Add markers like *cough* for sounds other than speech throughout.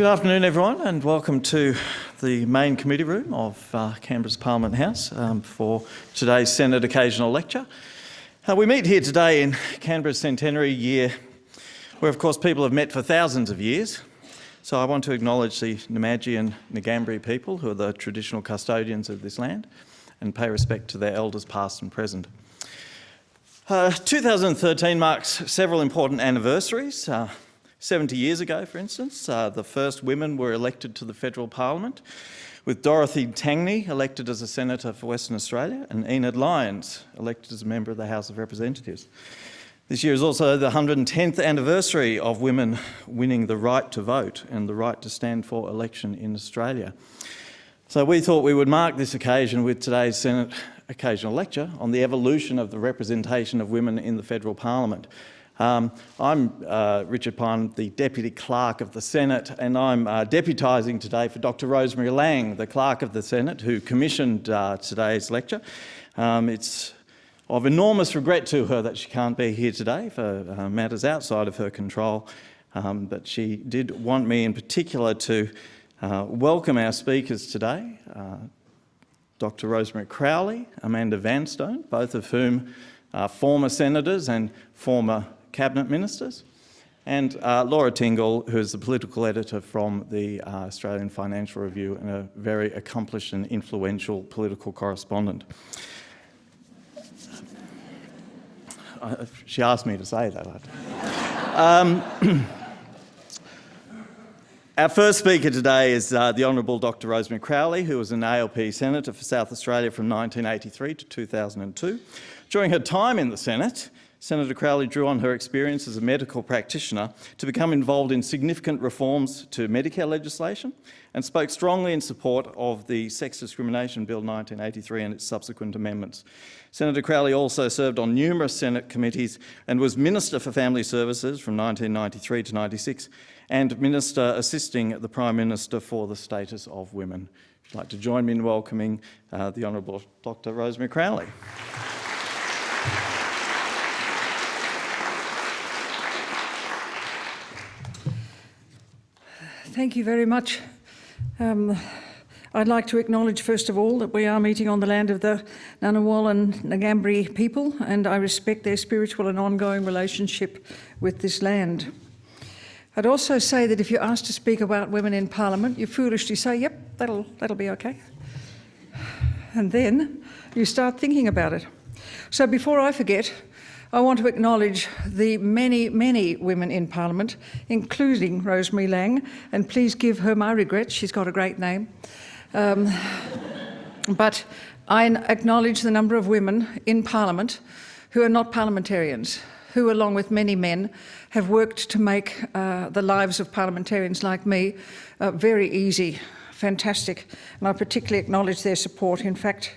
Good afternoon, everyone, and welcome to the main committee room of uh, Canberra's Parliament House um, for today's Senate Occasional Lecture. Uh, we meet here today in Canberra's centenary year, where, of course, people have met for thousands of years. So I want to acknowledge the Namadgi and Ngambri people, who are the traditional custodians of this land, and pay respect to their elders past and present. Uh, 2013 marks several important anniversaries. Uh, 70 years ago, for instance, uh, the first women were elected to the federal parliament, with Dorothy Tangney elected as a senator for Western Australia and Enid Lyons elected as a member of the House of Representatives. This year is also the 110th anniversary of women winning the right to vote and the right to stand for election in Australia. So we thought we would mark this occasion with today's Senate occasional lecture on the evolution of the representation of women in the federal parliament um, I'm uh, Richard Pye, the Deputy Clerk of the Senate, and I'm uh, deputising today for Dr Rosemary Laing, the Clerk of the Senate, who commissioned uh, today's lecture. Um, it's of enormous regret to her that she can't be here today for uh, matters outside of her control, um, but she did want me in particular to uh, welcome our speakers today, uh, Dr Rosemary Crowley, Amanda Vanstone, both of whom are former senators and former cabinet ministers, and uh, Laura Tingle, who is the political editor from the uh, Australian Financial Review and a very accomplished and influential political correspondent. Uh, she asked me to say that. Um, *clears throat* Our first speaker today is uh, the Honourable Dr Rosemary Crowley, who was an ALP Senator for South Australia from 1983 to 2002. During her time in the Senate, Senator Crowley drew on her experience as a medical practitioner to become involved in significant reforms to Medicare legislation and spoke strongly in support of the Sex Discrimination Bill 1983 and its subsequent amendments. Senator Crowley also served on numerous Senate committees and was Minister for Family Services from 1993 to 96 and Minister assisting the Prime Minister for the status of women. You'd like to join me in welcoming uh, the Honourable Dr Rosemary Crowley. Thank you very much. Um, I'd like to acknowledge, first of all, that we are meeting on the land of the Ngunnawal and Ngambri people, and I respect their spiritual and ongoing relationship with this land. I'd also say that if you're asked to speak about women in Parliament, you foolishly say, yep, that'll, that'll be okay. And then you start thinking about it. So before I forget, I want to acknowledge the many, many women in Parliament, including Rosemary Laing, and please give her my regrets, she's got a great name. Um, *laughs* but I acknowledge the number of women in Parliament who are not parliamentarians, who, along with many men, have worked to make uh, the lives of parliamentarians like me uh, very easy, fantastic, and I particularly acknowledge their support. In fact,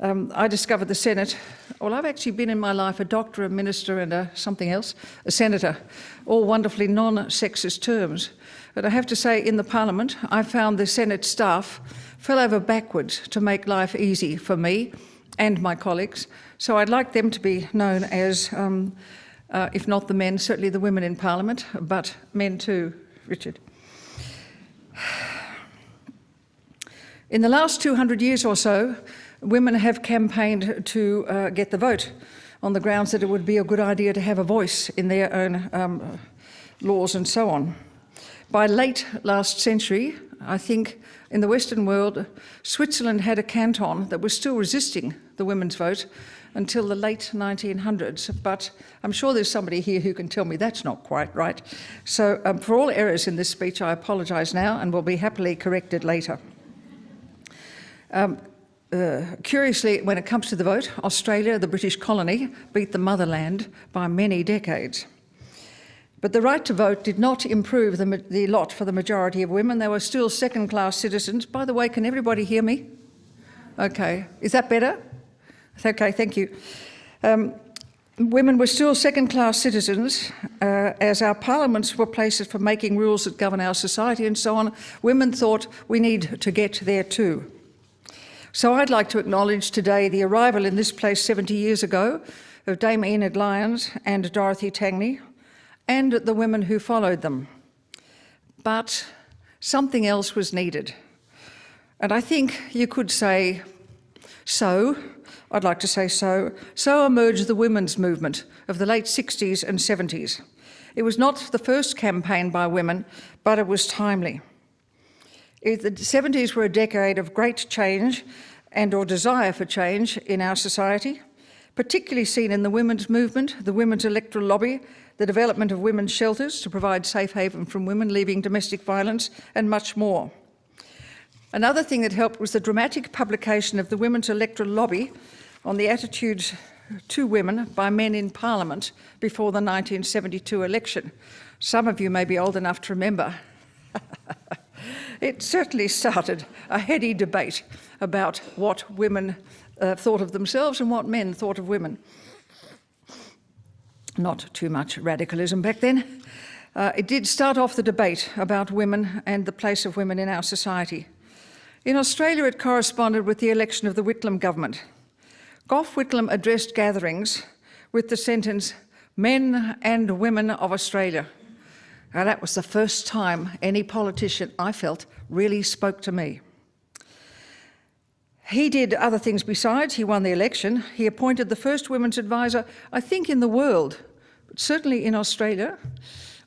um, I discovered the Senate. Well, I've actually been in my life a doctor, a minister, and a something else, a senator, all wonderfully non-sexist terms. But I have to say, in the Parliament, I found the Senate staff fell over backwards to make life easy for me and my colleagues. So I'd like them to be known as, um, uh, if not the men, certainly the women in Parliament, but men too, Richard. *sighs* In the last 200 years or so, women have campaigned to uh, get the vote on the grounds that it would be a good idea to have a voice in their own um, laws and so on. By late last century, I think in the Western world, Switzerland had a canton that was still resisting the women's vote until the late 1900s, but I'm sure there's somebody here who can tell me that's not quite right. So um, for all errors in this speech, I apologise now and will be happily corrected later. Um, uh, curiously, when it comes to the vote, Australia, the British colony, beat the motherland by many decades. But the right to vote did not improve the, the lot for the majority of women. They were still second-class citizens. By the way, can everybody hear me? Okay, is that better? Okay, thank you. Um, women were still second-class citizens uh, as our parliaments were places for making rules that govern our society and so on. Women thought we need to get there too. So I'd like to acknowledge today the arrival in this place 70 years ago of Dame Enid Lyons and Dorothy Tangney and the women who followed them. But Something else was needed. And I think you could say, so, I'd like to say so, so emerged the women's movement of the late 60s and 70s. It was not the first campaign by women, but it was timely. The 70s were a decade of great change and or desire for change in our society, particularly seen in the women's movement, the women's electoral lobby, the development of women's shelters to provide safe haven from women leaving domestic violence, and much more. Another thing that helped was the dramatic publication of the women's electoral lobby on the attitudes to women by men in Parliament before the 1972 election. Some of you may be old enough to remember. *laughs* it certainly started a heady debate about what women uh, thought of themselves and what men thought of women. Not too much radicalism back then. Uh, it did start off the debate about women and the place of women in our society. In Australia, it corresponded with the election of the Whitlam government. Gough Whitlam addressed gatherings with the sentence, men and women of Australia. Now, that was the first time any politician, I felt, really spoke to me. He did other things besides. He won the election. He appointed the first women's advisor, I think, in the world, but certainly in Australia.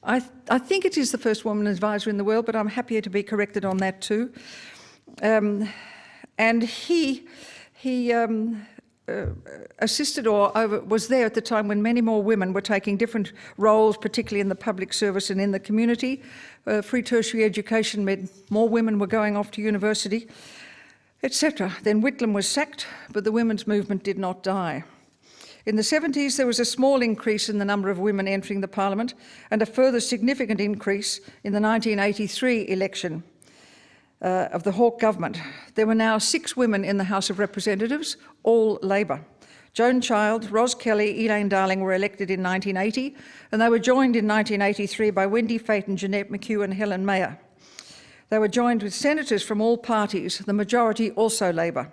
I, th I think it is the first woman advisor in the world, but I'm happier to be corrected on that too. Um, and he, he um, uh, assisted or over, was there at the time when many more women were taking different roles, particularly in the public service and in the community. Uh, free tertiary education meant more women were going off to university etc. Then Whitlam was sacked, but the women's movement did not die. In the 70s, there was a small increase in the number of women entering the parliament and a further significant increase in the 1983 election uh, of the Hawke government. There were now six women in the House of Representatives, all Labor. Joan Child, Ros Kelly, Elaine Darling were elected in 1980, and they were joined in 1983 by Wendy Fatin, Jeanette McHugh and Helen Mayer. They were joined with senators from all parties, the majority also Labor.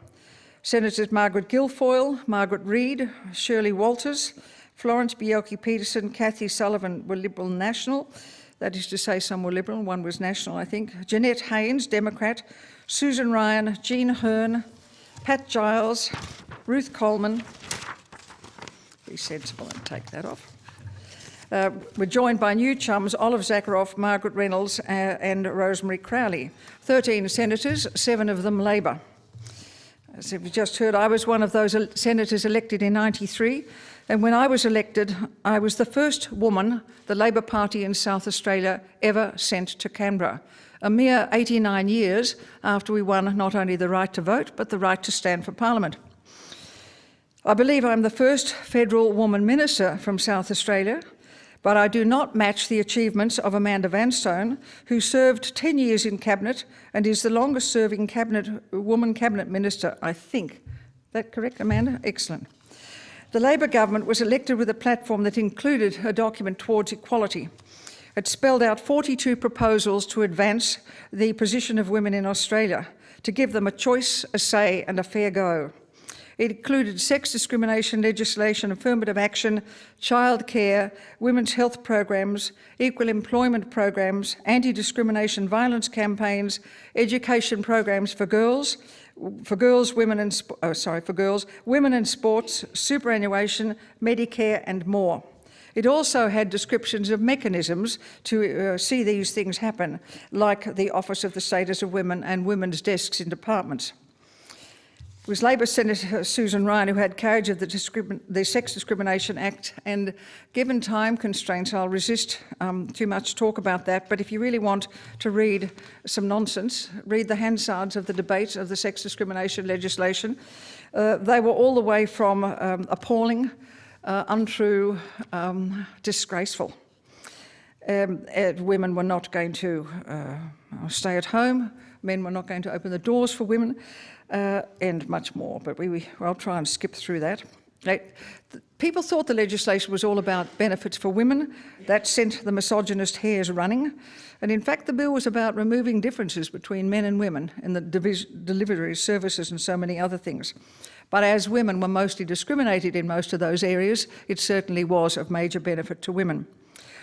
Senators Margaret Guilfoyle, Margaret Reid, Shirley Walters, Florence Bjelke-Petersen, Kathy Sullivan were Liberal National. That is to say some were Liberal, one was National, I think. Janine Haines, Democrat. Susan Ryan, Jean Hearn, Pat Giles, Ruth Coleman. Be sensible and take that off. Uh, we're joined by new chums Olive Zakharoff, Margaret Reynolds uh, and Rosemary Crowley. 13 senators, seven of them Labor. As you've just heard, I was one of those senators elected in 93. And when I was elected, I was the first woman the Labor Party in South Australia ever sent to Canberra, a mere 89 years after we won not only the right to vote, but the right to stand for Parliament. I believe I'm the first federal woman minister from South Australia, but I do not match the achievements of Amanda Vanstone, who served 10 years in Cabinet and is the longest serving cabinet, woman Cabinet Minister, I think. That correct, Amanda? Excellent. The Labor government was elected with a platform that included a document towards equality. It spelled out 42 proposals to advance the position of women in Australia, to give them a choice, a say and a fair go. It included sex discrimination legislation, affirmative action, childcare, women's health programs, equal employment programs, anti-discrimination violence campaigns, education programs for girls, for girls, women and oh, sorry, for girls, women in sports, superannuation, Medicare and more. It also had descriptions of mechanisms to uh, see these things happen, like the Office of the Status of Women and women's desks in departments. It was Labor Senator Susan Ryan who had carriage of the, the, Sex Discrimination Act and given time constraints I'll resist um, too much talk about that but if you really want to read some nonsense read the Hansards of the debate of the sex discrimination legislation. Uh, they were all the way from um, appalling, uh, untrue, um, disgraceful. Um, women were not going to uh, stay at home, men were not going to open the doors for women uh, and much more, but we, we, I'll try and skip through that. People thought the legislation was all about benefits for women. That sent the misogynist hares running. And in fact, the bill was about removing differences between men and women in the delivery services and so many other things. But as women were mostly discriminated in most of those areas, it certainly was of major benefit to women.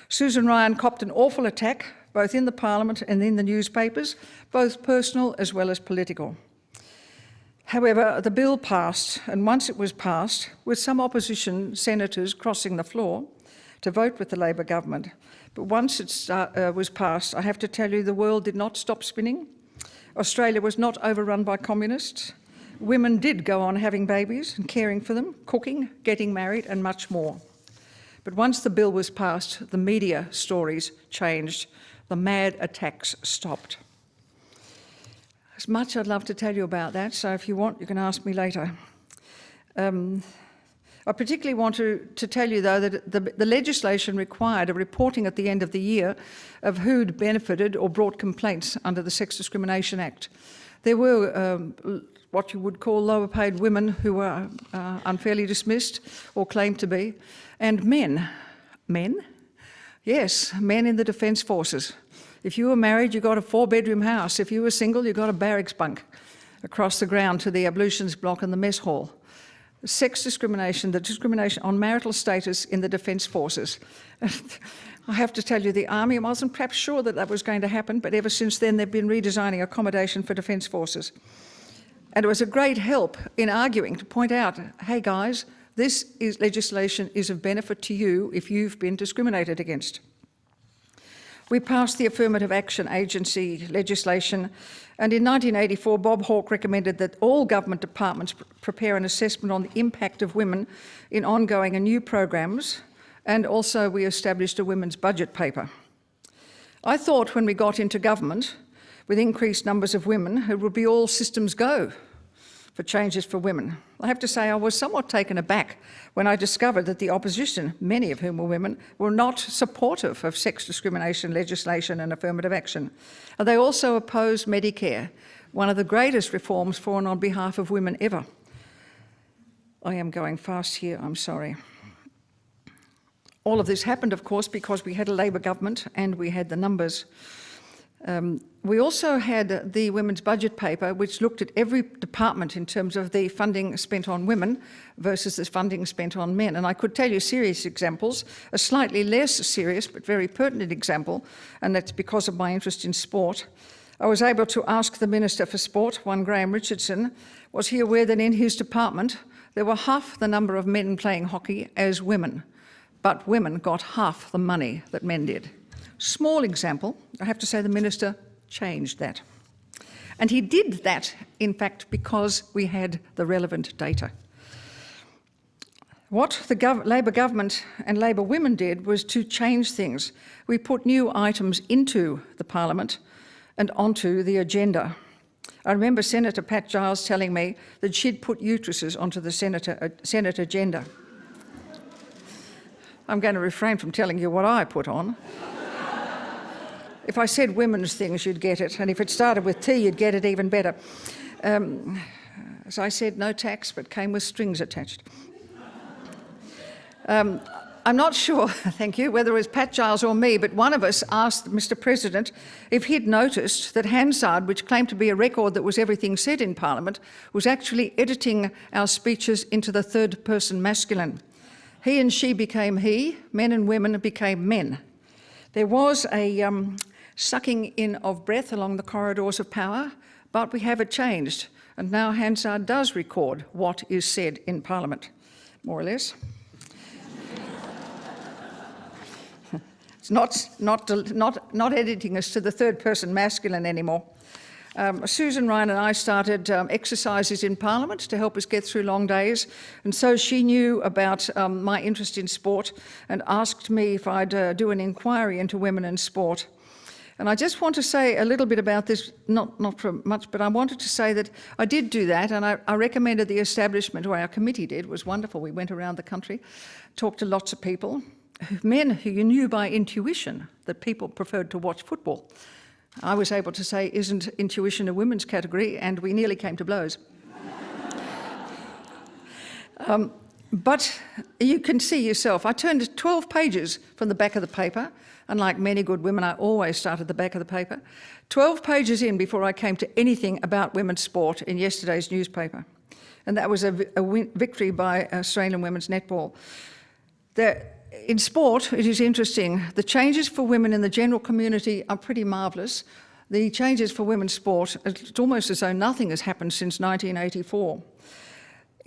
Susan Ryan copped an awful attack both in the Parliament and in the newspapers, both personal as well as political. However, the bill passed, and once it was passed, with some opposition senators crossing the floor to vote with the Labor government, but once it uh, was passed, I have to tell you the world did not stop spinning. Australia was not overrun by communists. Women did go on having babies and caring for them, cooking, getting married and much more. But once the bill was passed, the media stories changed. The mad attacks stopped. As much I'd love to tell you about that, so if you want, you can ask me later. Um, I particularly want to, to tell you, though, that the, the, legislation required a reporting at the end of the year of who'd benefited or brought complaints under the Sex Discrimination Act. There were um, what you would call lower paid women who were uh, unfairly dismissed or claimed to be, and men. Men? Yes, men in the Defence Forces. If you were married, you got a four bedroom house. If you were single, you got a barracks bunk across the ground to the ablutions block and the mess hall. Sex discrimination, the discrimination on marital status in the Defence Forces. *laughs* I have to tell you, the Army wasn't perhaps sure that that was going to happen, but ever since then they've been redesigning accommodation for Defence Forces. And it was a great help in arguing to point out, hey guys, this is legislation is of benefit to you if you've been discriminated against. We passed the Affirmative Action Agency legislation and in 1984 Bob Hawke recommended that all government departments prepare an assessment on the impact of women in ongoing and new programs and also we established a women's budget paper. I thought when we got into government with increased numbers of women it would be all systems go for changes for women. I have to say I was somewhat taken aback when I discovered that the opposition, many of whom were women, were not supportive of sex discrimination legislation and affirmative action. And they also opposed Medicare, one of the greatest reforms for and on behalf of women ever. I am going fast here, I'm sorry. All of this happened, of course, because we had a Labor government and we had the numbers. Um, we also had the women's budget paper, which looked at every department in terms of the funding spent on women versus the funding spent on men. And I could tell you serious examples, a slightly less serious but very pertinent example, and that's because of my interest in sport. I was able to ask the Minister for Sport, one Graham Richardson, was he aware that in his department there were half the number of men playing hockey as women, but women got half the money that men did. Small example, I have to say the Minister changed that. And he did that, in fact, because we had the relevant data. What the gov Labor government and Labor women did was to change things. We put new items into the Parliament and onto the agenda. I remember Senator Pat Giles telling me that she'd put uteruses onto the Senator, uh, Senate agenda. I'm going to refrain from telling you what I put on. If I said women's things, you'd get it. And if it started with T, you'd get it even better. Um, as I said, no tax, but came with strings attached. Um, I'm not sure, *laughs* thank you, whether it was Pat Giles or me, but one of us asked Mr President if he'd noticed that Hansard, which claimed to be a record that was everything said in Parliament, was actually editing our speeches into the third person masculine. He and she became he, men and women became men. There was a, um, sucking in of breath along the corridors of power, but we have it changed. And now Hansard does record what is said in Parliament, more or less. *laughs* it's not, not, not, not editing us to the third person masculine anymore. Um, Susan Ryan and I started um, exercises in Parliament to help us get through long days. And so she knew about um, my interest in sport and asked me if I'd uh, do an inquiry into women in sport. And I just want to say a little bit about this, not, not for much, but I wanted to say that I did do that and I, I recommended the establishment, or our committee did, was wonderful. We went around the country, talked to lots of people, men who you knew by intuition that people preferred to watch football. I was able to say, isn't intuition a women's category? And we nearly came to blows. *laughs* um, but you can see yourself, I turned 12 pages from the back of the paper Unlike many good women, I always start at the back of the paper. 12 pages in before I came to anything about women's sport in yesterday's newspaper. And that was a, a victory by Australian women's netball. There, in sport, it is interesting. The changes for women in the general community are pretty marvellous. The changes for women's sport, it's almost as though nothing has happened since 1984.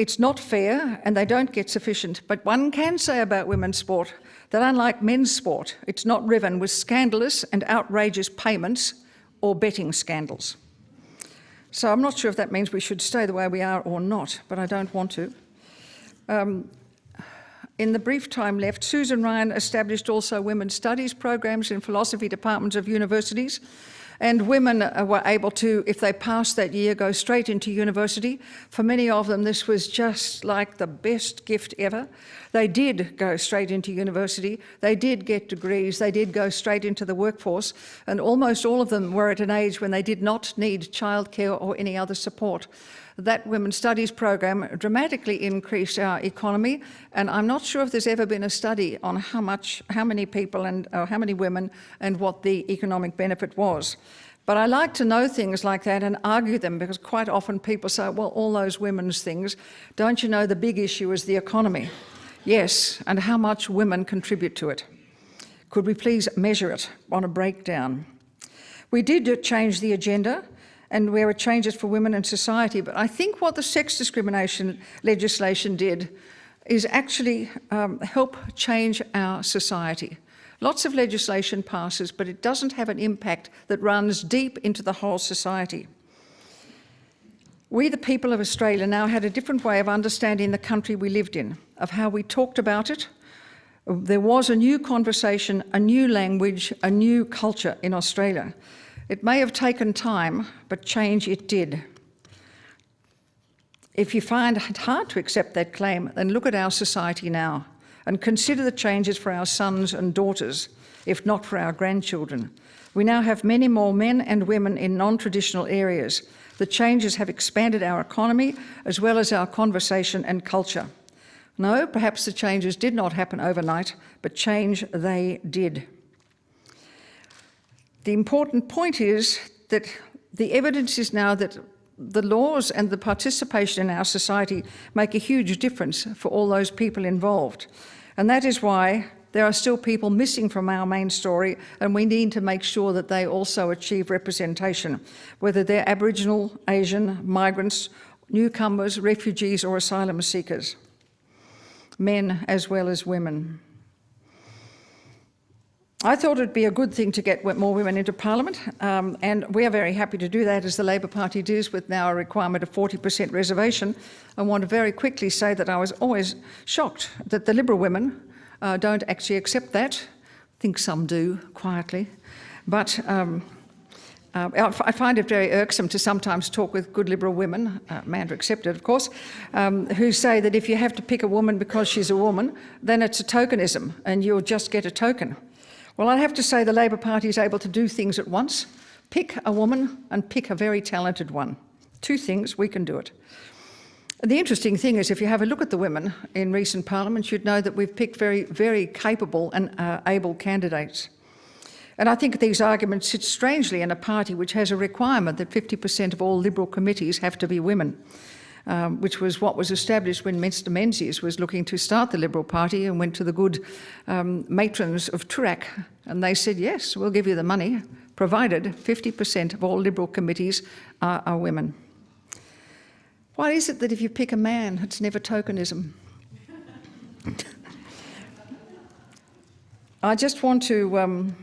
It's not fair and they don't get sufficient, but one can say about women's sport that unlike men's sport, it's not riven with scandalous and outrageous payments or betting scandals. So I'm not sure if that means we should stay the way we are or not, but I don't want to. Um, in the brief time left, Susan Ryan established also women's studies programs in philosophy departments of universities and women uh, were able to, if they passed that year, go straight into university. For many of them, this was just like the best gift ever. They did go straight into university. They did get degrees. They did go straight into the workforce. And almost all of them were at an age when they did not need childcare or any other support that Women's Studies program dramatically increased our economy. And I'm not sure if there's ever been a study on how much, how many people and how many women and what the economic benefit was. But I like to know things like that and argue them because quite often people say, well, all those women's things, don't you know the big issue is the economy? Yes, and how much women contribute to it. Could we please measure it on a breakdown? We did change the agenda and where it changes for women and society. But I think what the sex discrimination legislation did is actually um, help change our society. Lots of legislation passes, but it doesn't have an impact that runs deep into the whole society. We, the people of Australia, now had a different way of understanding the country we lived in, of how we talked about it. There was a new conversation, a new language, a new culture in Australia. It may have taken time, but change it did. If you find it hard to accept that claim, then look at our society now and consider the changes for our sons and daughters, if not for our grandchildren. We now have many more men and women in non-traditional areas. The changes have expanded our economy as well as our conversation and culture. No, perhaps the changes did not happen overnight, but change they did. The important point is that the evidence is now that the laws and the participation in our society make a huge difference for all those people involved. And that is why there are still people missing from our main story and we need to make sure that they also achieve representation, whether they're Aboriginal, Asian, migrants, newcomers, refugees or asylum seekers, men as well as women. I thought it'd be a good thing to get more women into Parliament, um, and we are very happy to do that as the Labor Party does with now a requirement of 40% reservation. I want to very quickly say that I was always shocked that the Liberal women uh, don't actually accept that. I think some do, quietly. But um, uh, I find it very irksome to sometimes talk with good Liberal women, uh, accepted of course, um, who say that if you have to pick a woman because she's a woman, then it's a tokenism and you'll just get a token. Well, I have to say the Labor Party is able to do things at once. Pick a woman and pick a very talented one. Two things, we can do it. And the interesting thing is if you have a look at the women in recent parliaments, you'd know that we've picked very, very capable and uh, able candidates. And I think these arguments sit strangely in a party which has a requirement that 50% of all Liberal committees have to be women um, which was what was established when Mr Menzies was looking to start the Liberal Party and went to the good um, matrons of Toorak and they said, yes, we'll give you the money, provided 50% of all Liberal committees are, are women. Why is it that if you pick a man, it's never tokenism? *laughs* I just want to um,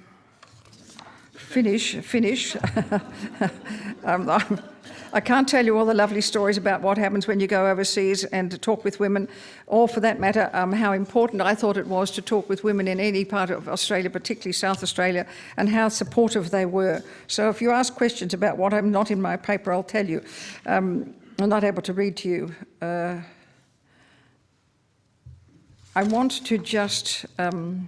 finish, finish. *laughs* um, I can't tell you all the lovely stories about what happens when you go overseas and talk with women, or for that matter, um, how important I thought it was to talk with women in any part of Australia, particularly South Australia, and how supportive they were. So if you ask questions about what I'm not in my paper, I'll tell you. Um, I'm not able to read to you. Uh, I want to just um,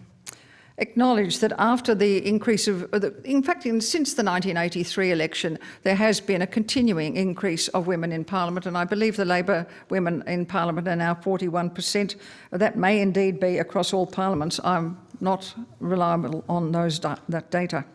acknowledge that after the increase of, uh, in fact, in, since the 1983 election, there has been a continuing increase of women in Parliament, and I believe the Labor women in Parliament are now 41%. That may indeed be across all parliaments. I'm not reliable on those that data.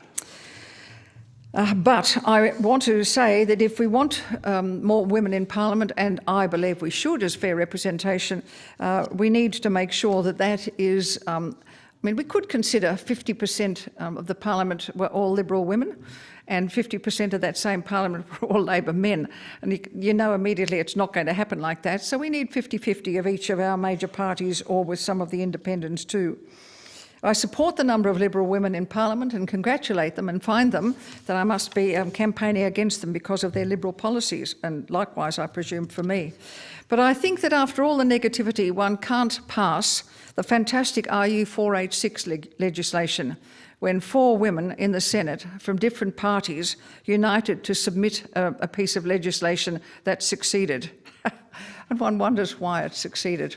Uh, but I want to say that if we want um, more women in Parliament, and I believe we should as fair representation, uh, we need to make sure that that is. Um, mean, we could consider 50% um, of the Parliament were all Liberal women, and 50% of that same Parliament *laughs* were all Labor men. And you, you know immediately it's not going to happen like that. So we need 50 50 of each of our major parties, or with some of the independents too. I support the number of Liberal women in Parliament and congratulate them and find them that I must be um, campaigning against them because of their Liberal policies, and likewise, I presume, for me. But I think that after all the negativity, one can't pass the fantastic RU 486 leg legislation when four women in the Senate from different parties united to submit a, a piece of legislation that succeeded. *laughs* and one wonders why it succeeded.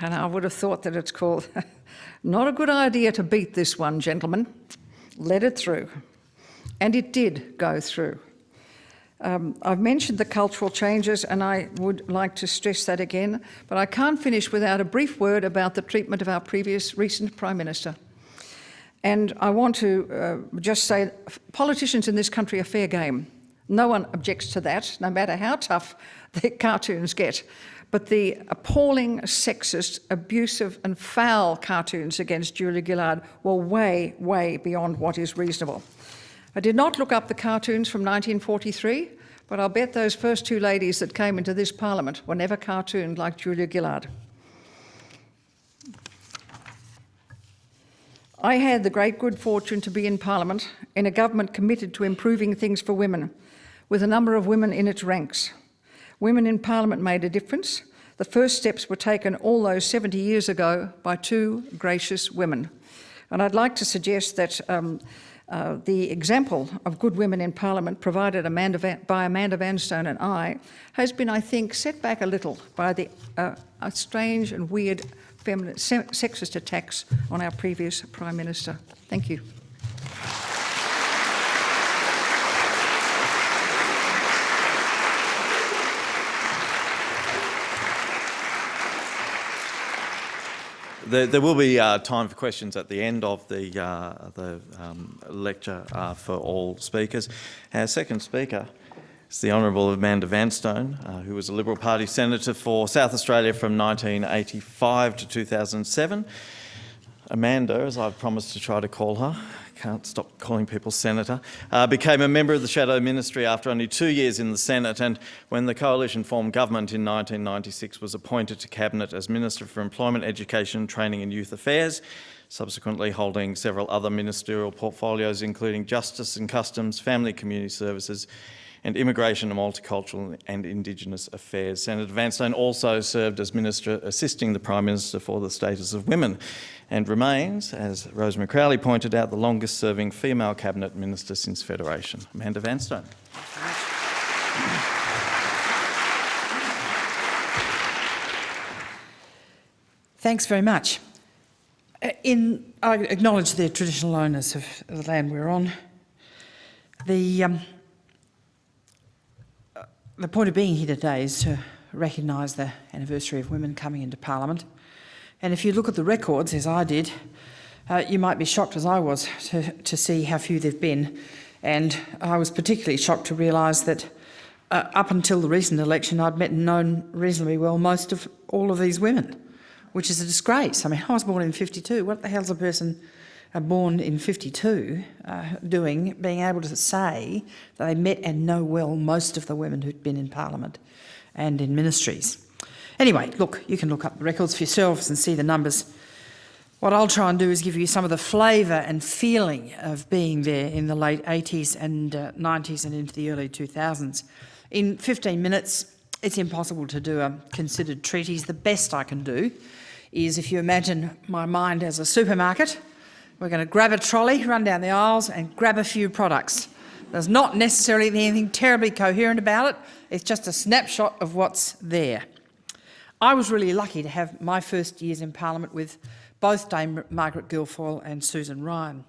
And I would have thought that it's called *laughs* Not a good idea to beat this one, gentlemen. Let it through. And it did go through. Um, I've mentioned the cultural changes and I would like to stress that again, but I can't finish without a brief word about the treatment of our previous recent Prime Minister. And I want to uh, just say politicians in this country are fair game. No one objects to that, no matter how tough *laughs* the cartoons get but the appalling, sexist, abusive and foul cartoons against Julia Gillard were way, way beyond what is reasonable. I did not look up the cartoons from 1943, but I'll bet those first two ladies that came into this parliament were never cartooned like Julia Gillard. I had the great good fortune to be in Parliament in a government committed to improving things for women, with a number of women in its ranks. Women in Parliament made a difference. The first steps were taken all those 70 years ago by two gracious women. And I'd like to suggest that um, uh, the example of good women in Parliament provided Amanda Van, by Amanda Vanstone and I has been, I think, set back a little by the uh, strange and weird feminine, sexist attacks on our previous Prime Minister. Thank you. There, there, will be uh, time for questions at the end of the, uh, the um, lecture uh, for all speakers. Our second speaker is the Honourable Amanda Vanstone, uh, who was a Liberal Party Senator for South Australia from 1985 to 2007. Amanda, as I've promised to try to call her, can't stop calling people senator, uh, became a member of the Shadow Ministry after only two years in the Senate and when the coalition formed government in 1996 was appointed to Cabinet as Minister for Employment, Education, Training and Youth Affairs, subsequently holding several other ministerial portfolios including Justice and Customs, Family Community Services and Immigration and Multicultural and Indigenous Affairs. Senator Vanstone also served as Minister assisting the Prime Minister for the status of women and remains, as Rosemary Crowley pointed out, the longest serving female Cabinet Minister since Federation. Amanda Vanstone. Thanks very much. Uh, in, I acknowledge the traditional owners of the land we're on. The um, the point of being here today is to recognise the anniversary of women coming into Parliament. And if you look at the records, as I did, uh, you might be shocked as I was to, to see how few there've been. And I was particularly shocked to realise that uh, up until the recent election, I'd met and known reasonably well most of all of these women, which is a disgrace. I mean, I was born in 52. What the hell's a person born in 52 uh, doing, being able to say that they met and know well most of the women who'd been in Parliament and in ministries. Anyway, look, you can look up the records for yourselves and see the numbers. What I'll try and do is give you some of the flavour and feeling of being there in the late 80s and uh, 90s and into the early 2000s. In 15 minutes, it's impossible to do a considered treatise. The best I can do is if you imagine my mind as a supermarket, we're going to grab a trolley, run down the aisles and grab a few products. There's not necessarily anything terribly coherent about it. It's just a snapshot of what's there. I was really lucky to have my first years in Parliament with both Dame Margaret Guilfoyle and Susan Ryan.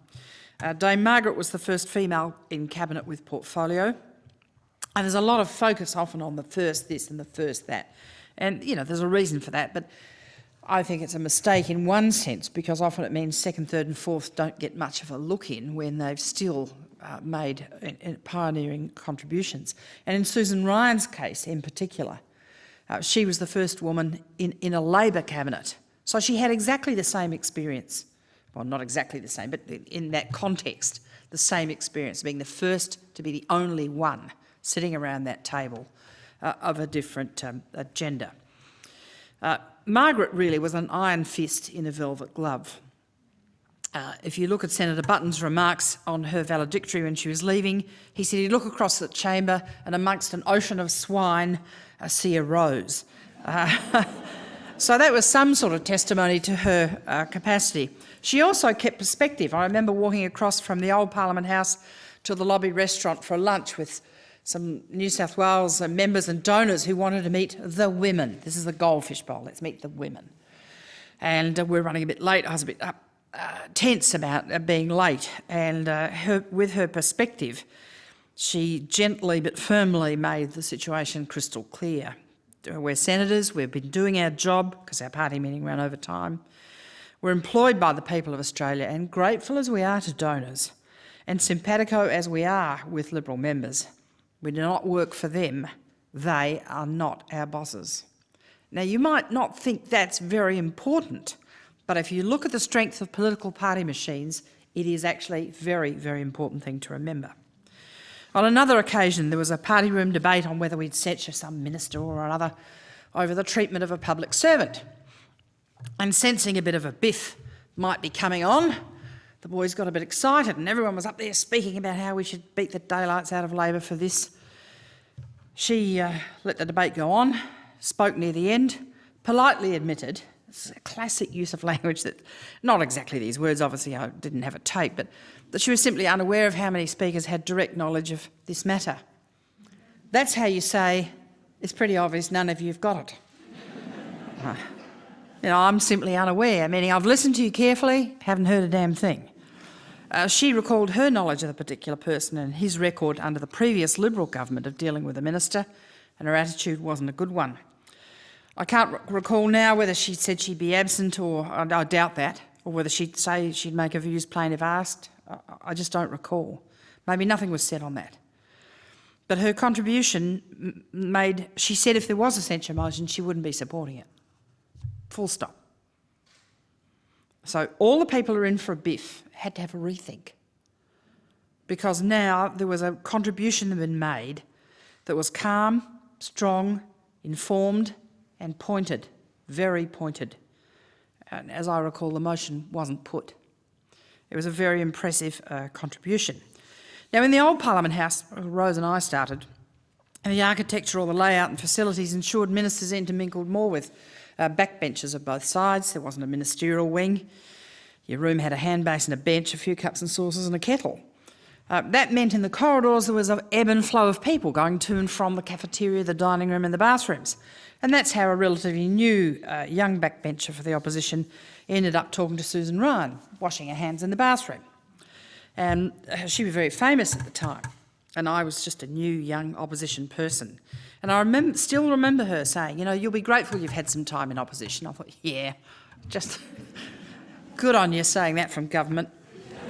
Uh, Dame Margaret was the first female in Cabinet with portfolio. And there's a lot of focus often on the first this and the first that. And, you know, there's a reason for that. But I think it's a mistake in one sense because often it means second, third and fourth don't get much of a look in when they've still uh, made in pioneering contributions. And in Susan Ryan's case in particular, uh, she was the first woman in, in a Labor cabinet. So she had exactly the same experience. Well, not exactly the same, but in that context, the same experience, being the first to be the only one sitting around that table uh, of a different um, gender. Margaret really was an iron fist in a velvet glove. Uh, if you look at Senator Button's remarks on her valedictory when she was leaving, he said he'd look across the chamber and amongst an ocean of swine, uh, see a rose. Uh, *laughs* so that was some sort of testimony to her uh, capacity. She also kept perspective. I remember walking across from the old Parliament House to the lobby restaurant for lunch with some New South Wales members and donors who wanted to meet the women. This is the goldfish bowl, let's meet the women. And uh, we're running a bit late, I was a bit up, uh, tense about uh, being late and uh, her, with her perspective, she gently but firmly made the situation crystal clear. We're senators, we've been doing our job because our party meeting ran over time. We're employed by the people of Australia and grateful as we are to donors and simpatico as we are with Liberal members, we do not work for them. They are not our bosses. Now, you might not think that's very important, but if you look at the strength of political party machines, it is actually a very, very important thing to remember. On another occasion, there was a party room debate on whether we'd censure some minister or another over the treatment of a public servant. And sensing a bit of a biff might be coming on, the boys got a bit excited and everyone was up there speaking about how we should beat the daylights out of Labor for this. She uh, let the debate go on, spoke near the end, politely admitted it's a classic use of *laughs* language that, not exactly these words, obviously I didn't have a tape, but that she was simply unaware of how many speakers had direct knowledge of this matter. That's how you say, it's pretty obvious none of you have got it. uh, *laughs* you know, I'm simply unaware, meaning I've listened to you carefully, haven't heard a damn thing. Uh, she recalled her knowledge of the particular person and his record under the previous Liberal government of dealing with the minister, and her attitude wasn't a good one. I can't recall now whether she said she'd be absent or I, I doubt that, or whether she'd say she'd make her views plain if asked. I, I just don't recall. Maybe nothing was said on that. But her contribution made, she said if there was a censure motion, she wouldn't be supporting it. Full stop. So all the people who are in for a biff had to have a rethink. Because now there was a contribution that had been made that was calm, strong, informed, and pointed, very pointed. And as I recall, the motion wasn't put. It was a very impressive uh, contribution. Now, in the old Parliament House, Rose and I started, and the architecture or the layout and facilities ensured ministers intermingled more with uh, backbenches of both sides. There wasn't a ministerial wing. Your room had a hand basin, a bench, a few cups and saucers and a kettle. Uh, that meant in the corridors there was an ebb and flow of people going to and from the cafeteria, the dining room and the bathrooms. And that's how a relatively new uh, young backbencher for the opposition ended up talking to Susan Ryan, washing her hands in the bathroom. And uh, she was very famous at the time. And I was just a new young opposition person. And I remember, still remember her saying, you know, you'll be grateful you've had some time in opposition. I thought, yeah, just *laughs* good on you saying that from government. *laughs*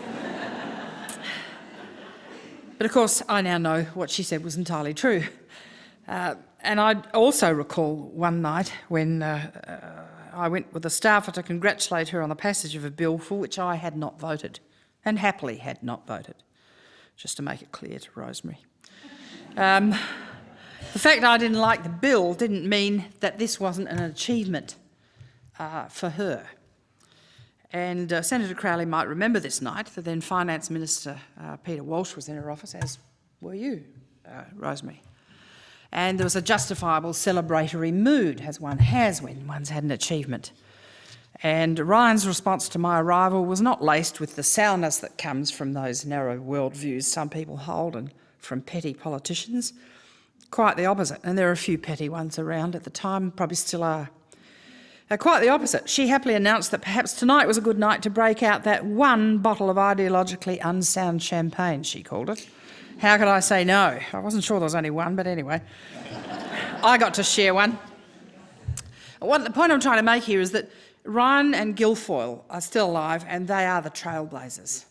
but of course, I now know what she said was entirely true. Uh, and I also recall one night when uh, uh, I went with a staffer to congratulate her on the passage of a bill for which I had not voted, and happily had not voted, just to make it clear to Rosemary. Um, the fact I didn't like the bill didn't mean that this wasn't an achievement uh, for her. And uh, Senator Crowley might remember this night, the then Finance Minister uh, Peter Walsh was in her office, as were you, uh, Rosemary and there was a justifiable celebratory mood, as one has when one's had an achievement. And Ryan's response to my arrival was not laced with the sourness that comes from those narrow worldviews some people hold and from petty politicians. Quite the opposite, and there are a few petty ones around at the time, probably still are. Uh, quite the opposite. She happily announced that perhaps tonight was a good night to break out that one bottle of ideologically unsound champagne, she called it. How could I say no? I wasn't sure there was only one, but anyway. *laughs* I got to share one. What, the point I'm trying to make here is that Ryan and Guilfoyle are still alive and they are the trailblazers.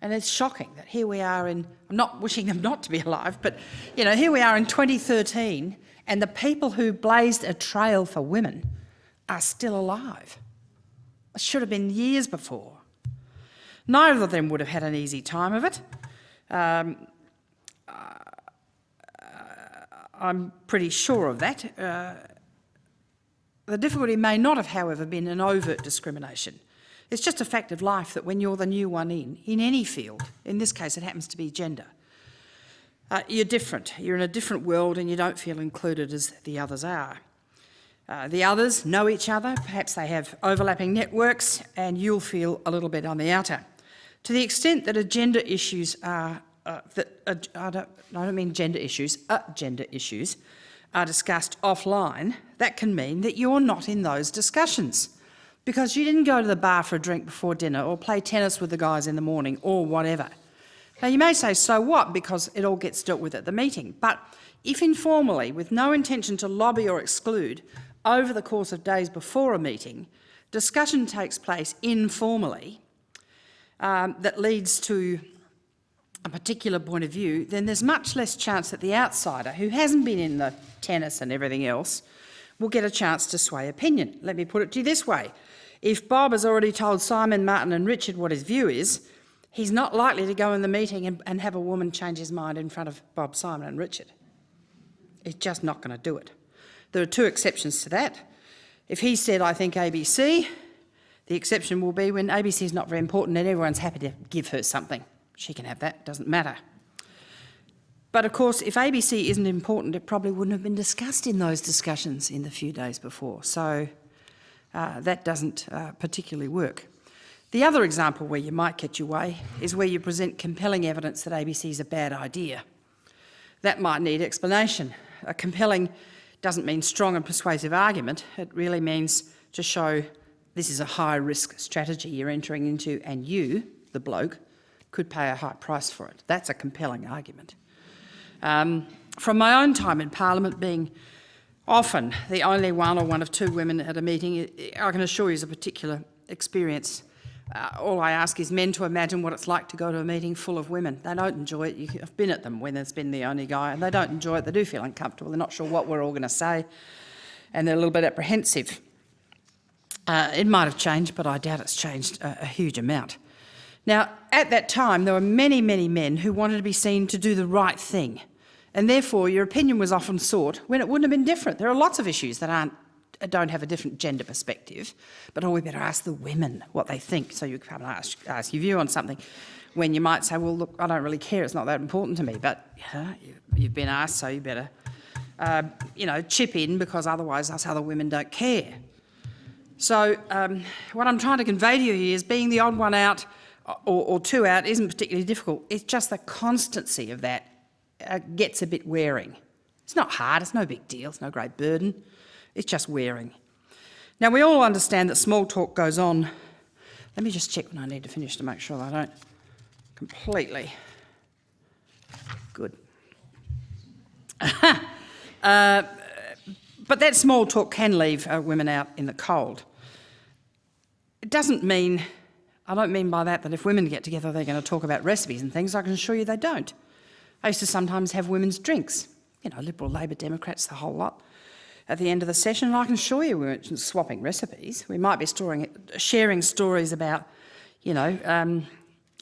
And it's shocking that here we are in, I'm not wishing them not to be alive, but you know, here we are in 2013 and the people who blazed a trail for women are still alive. It should have been years before. Neither of them would have had an easy time of it. Um, uh, I'm pretty sure of that. Uh, the difficulty may not have, however, been an overt discrimination. It's just a fact of life that when you're the new one in, in any field, in this case it happens to be gender, uh, you're different. You're in a different world and you don't feel included as the others are. Uh, the others know each other, perhaps they have overlapping networks and you'll feel a little bit on the outer. To the extent that agenda issues are, uh, that, uh, I, don't, I don't mean gender issues, gender issues are discussed offline, that can mean that you're not in those discussions because you didn't go to the bar for a drink before dinner or play tennis with the guys in the morning or whatever. Now you may say, so what, because it all gets dealt with at the meeting. But if informally, with no intention to lobby or exclude, over the course of days before a meeting, discussion takes place informally um, that leads to a particular point of view, then there's much less chance that the outsider, who hasn't been in the tennis and everything else, will get a chance to sway opinion. Let me put it to you this way. If Bob has already told Simon, Martin and Richard what his view is, he's not likely to go in the meeting and, and have a woman change his mind in front of Bob, Simon and Richard. He's just not going to do it. There are two exceptions to that. If he said, I think ABC, the exception will be when ABC is not very important and everyone's happy to give her something. She can have that, doesn't matter. But of course, if ABC isn't important, it probably wouldn't have been discussed in those discussions in the few days before. So uh, that doesn't uh, particularly work. The other example where you might get your way is where you present compelling evidence that ABC is a bad idea. That might need explanation. A compelling doesn't mean strong and persuasive argument. It really means to show this is a high risk strategy you're entering into and you, the bloke, could pay a high price for it. That's a compelling argument. Um, from my own time in Parliament being often the only one or one of two women at a meeting, I can assure you is a particular experience. Uh, all I ask is men to imagine what it's like to go to a meeting full of women. They don't enjoy it. You, I've been at them when there's been the only guy, and they don't enjoy it. They do feel uncomfortable. They're not sure what we're all going to say, and they're a little bit apprehensive. Uh, it might have changed, but I doubt it's changed a, a huge amount. Now, at that time, there were many, many men who wanted to be seen to do the right thing, and therefore your opinion was often sought when it wouldn't have been different. There are lots of issues that aren't don't have a different gender perspective, but oh, we better ask the women what they think. So you come and ask, ask your view on something when you might say, well, look, I don't really care, it's not that important to me, but yeah, you've been asked, so you better, uh, you know, chip in because otherwise us other women don't care. So um, what I'm trying to convey to you here is being the odd one out or, or two out isn't particularly difficult. It's just the constancy of that uh, gets a bit wearing. It's not hard, it's no big deal, it's no great burden. It's just wearing. Now, we all understand that small talk goes on. Let me just check when I need to finish to make sure I don't completely. Good. *laughs* uh, but that small talk can leave uh, women out in the cold. It doesn't mean, I don't mean by that that if women get together they're going to talk about recipes and things. I can assure you they don't. I used to sometimes have women's drinks, you know, Liberal, Labor, Democrats, the whole lot, at the end of the session. And I can assure you we weren't swapping recipes. We might be storing, sharing stories about, you know, um,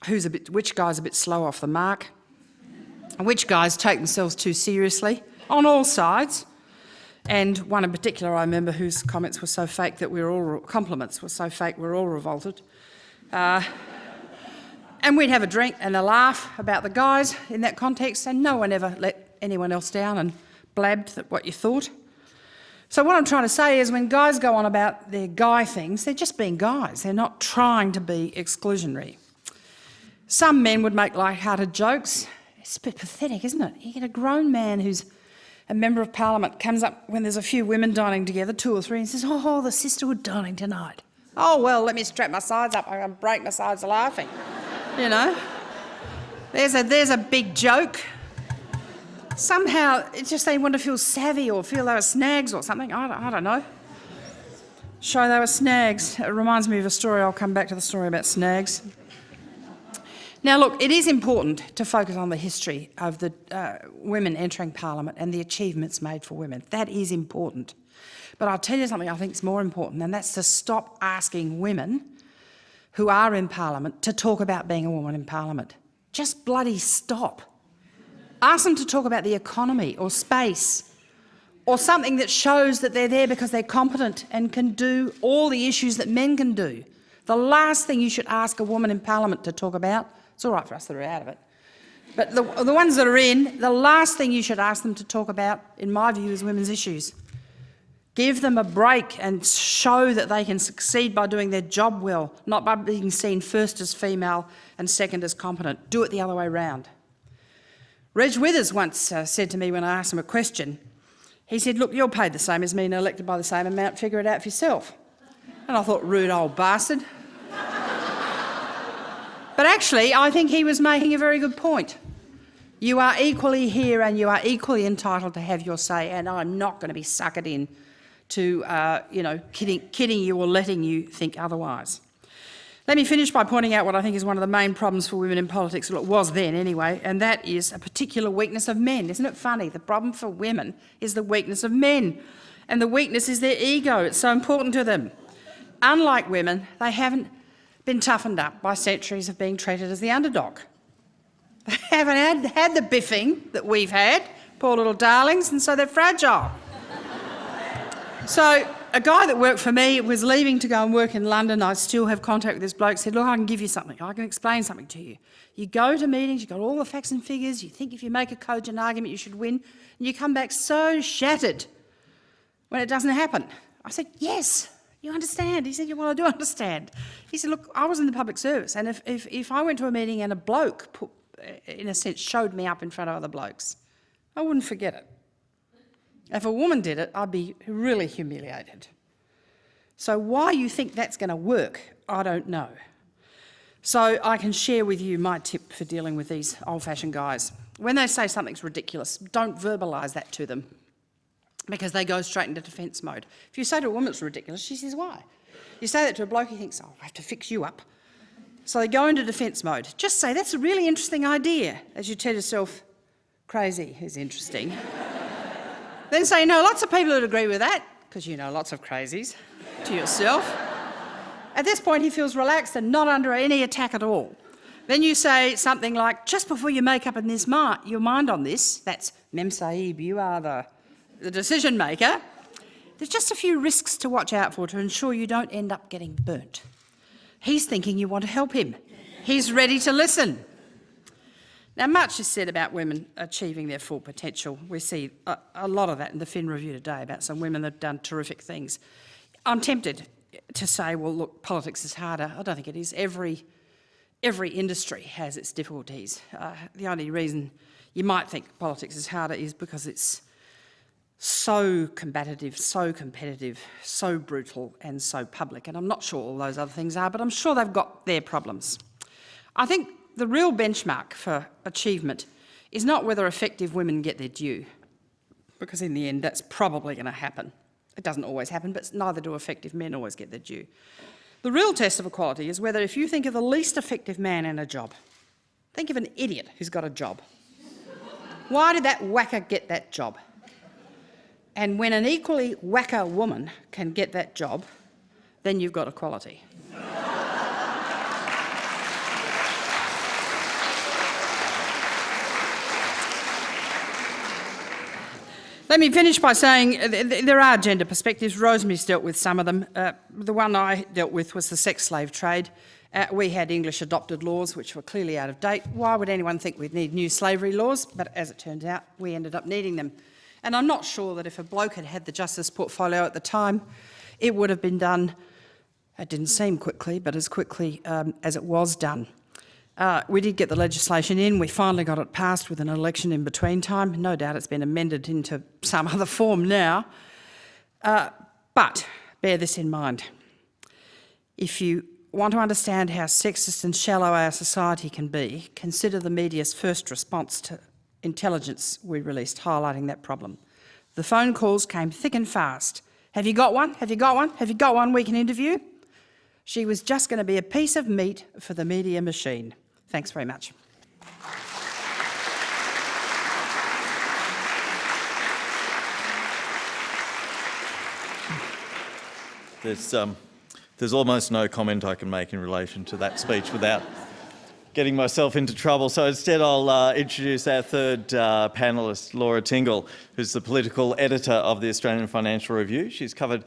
who's a bit, which guy's a bit slow off the mark, which guys take themselves too seriously on all sides. And one in particular I remember whose comments were so fake that we were all, compliments were so fake we were all revolted. Uh, and we'd have a drink and a laugh about the guys in that context, and no one ever let anyone else down and blabbed what you thought. So what I'm trying to say is when guys go on about their guy things, they're just being guys. They're not trying to be exclusionary. Some men would make light-hearted jokes. It's a bit pathetic, isn't it? You get a grown man who's a member of parliament comes up when there's a few women dining together, two or three, and says, oh, the sisterhood dining tonight. Oh, well, let me strap my sides up. I'm going to break my sides laughing you know. There's a, there's a big joke. Somehow, it's just they want to feel savvy or feel they were snags or something. I don't, I don't know. Show they were snags. It reminds me of a story. I'll come back to the story about snags. Now, look, it is important to focus on the history of the uh, women entering Parliament and the achievements made for women. That is important. But I'll tell you something I think is more important, and that's to stop asking women who are in Parliament to talk about being a woman in Parliament. Just bloody stop. Ask them to talk about the economy or space or something that shows that they're there because they're competent and can do all the issues that men can do. The last thing you should ask a woman in Parliament to talk about, it's all right for us that are out of it, but the, the ones that are in, the last thing you should ask them to talk about, in my view, is women's issues. Give them a break and show that they can succeed by doing their job well, not by being seen first as female and second as competent. Do it the other way round. Reg Withers once uh, said to me when I asked him a question, he said, look, you're paid the same as me and elected by the same amount, figure it out for yourself. And I thought, rude old bastard. *laughs* but actually, I think he was making a very good point. You are equally here and you are equally entitled to have your say, and I'm not going to be suckered in to, uh, you know, kidding, kidding you or letting you think otherwise. Let me finish by pointing out what I think is one of the main problems for women in politics, well it was then anyway, and that is a particular weakness of men. Isn't it funny? The problem for women is the weakness of men, and the weakness is their ego. It's so important to them. Unlike women, they haven't been toughened up by centuries of being treated as the underdog. They haven't had, had the biffing that we've had, poor little darlings, and so they're fragile. So a guy that worked for me was leaving to go and work in London. I still have contact with this bloke. Said, look, I can give you something. I can explain something to you. You go to meetings, you've got all the facts and figures. You think if you make a cogent argument, you should win. And you come back so shattered when it doesn't happen. I said, yes, you understand. He said, well, I do understand. He said, look, I was in the public service. And if, if, if I went to a meeting and a bloke, put, in a sense, showed me up in front of other blokes, I wouldn't forget it. If a woman did it, I'd be really humiliated. So why you think that's going to work, I don't know. So I can share with you my tip for dealing with these old-fashioned guys. When they say something's ridiculous, don't verbalise that to them because they go straight into defence mode. If you say to a woman it's ridiculous, she says, why? You say that to a bloke, he thinks, oh, I have to fix you up. So they go into defence mode. Just say, that's a really interesting idea, as you tell yourself, crazy is interesting. *laughs* then say, no, lots of people would agree with that, because you know lots of crazies, to yourself. At this point, he feels relaxed and not under any attack at all. Then you say something like, just before you make up in this mi your mind on this, that's Mem Sahib, you are the, the decision maker, there's just a few risks to watch out for to ensure you don't end up getting burnt. He's thinking you want to help him. He's ready to listen. Now, much is said about women achieving their full potential. We see a, a, lot of that in the Fin Review today about some women that have done terrific things. I'm tempted to say, well, look, politics is harder. I don't think it is. Every, every industry has its difficulties. Uh, the only reason you might think politics is harder is because it's so combative, so competitive, so brutal and so public. And I'm not sure all those other things are, but I'm sure they've got their problems. I think the real benchmark for achievement is not whether effective women get their due, because in the end that's probably going to happen. It doesn't always happen, but neither do effective men always get their due. The real test of equality is whether if you think of the least effective man in a job, think of an idiot who's got a job. Why did that whacker get that job? And when an equally whacker woman can get that job, then you've got equality. Let me finish by saying uh, there are gender perspectives. Rosemary's dealt with some of them. Uh, the one I dealt with was the sex slave trade. Uh, we had English adopted laws which were clearly out of date. Why would anyone think we'd need new slavery laws? But as it turns out, we ended up needing them. And I'm not sure that if a bloke had had the justice portfolio at the time, it would have been done, it didn't seem quickly, but as quickly um, as it was done. Uh, we did get the legislation in. We finally got it passed with an election in between time. No doubt it's been amended into some *laughs* other form now. Uh, but bear this in mind. If you want to understand how sexist and shallow our society can be, consider the media's first response to intelligence we released highlighting that problem. The phone calls came thick and fast. Have you got one? Have you got one? Have you got one we can interview? She was just going to be a piece of meat for the media machine. Thanks very much. There's, um, there's almost no comment I can make in relation to that speech without getting myself into trouble. So instead, I'll uh, introduce our third uh, panellist, Laura Tingle, who's the political editor of the Australian Financial Review. She's covered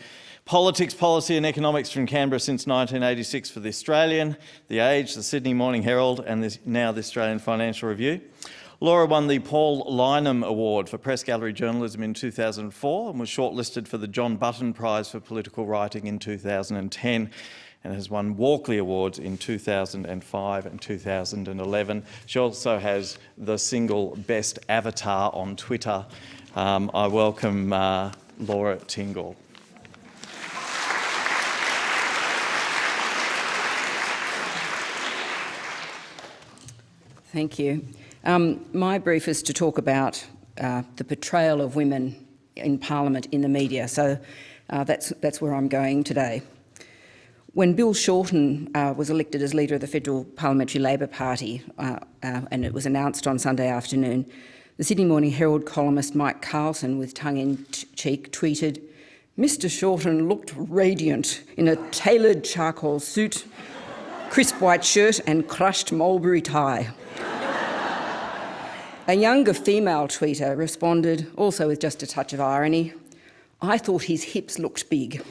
politics, policy and economics from Canberra since 1986 for The Australian, The Age, The Sydney Morning Herald and this, now the Australian Financial Review. Laura won the Paul Lyneham Award for Press Gallery Journalism in 2004 and was shortlisted for the John Button Prize for Political Writing in 2010 and has won Walkley Awards in 2005 and 2011. She also has the single best avatar on Twitter. Um, I welcome uh, Laura Tingle. Thank you. Um, my brief is to talk about uh, the portrayal of women in Parliament in the media, so uh, that's, that's where I'm going today. When Bill Shorten uh, was elected as leader of the Federal Parliamentary Labor Party, uh, uh, and it was announced on Sunday afternoon, the Sydney Morning Herald columnist Mike Carlton, with tongue-in-cheek, tweeted, Mr Shorten looked radiant in a tailored charcoal suit, crisp white shirt and crushed mulberry tie. A younger female tweeter responded, also with just a touch of irony, I thought his hips looked big.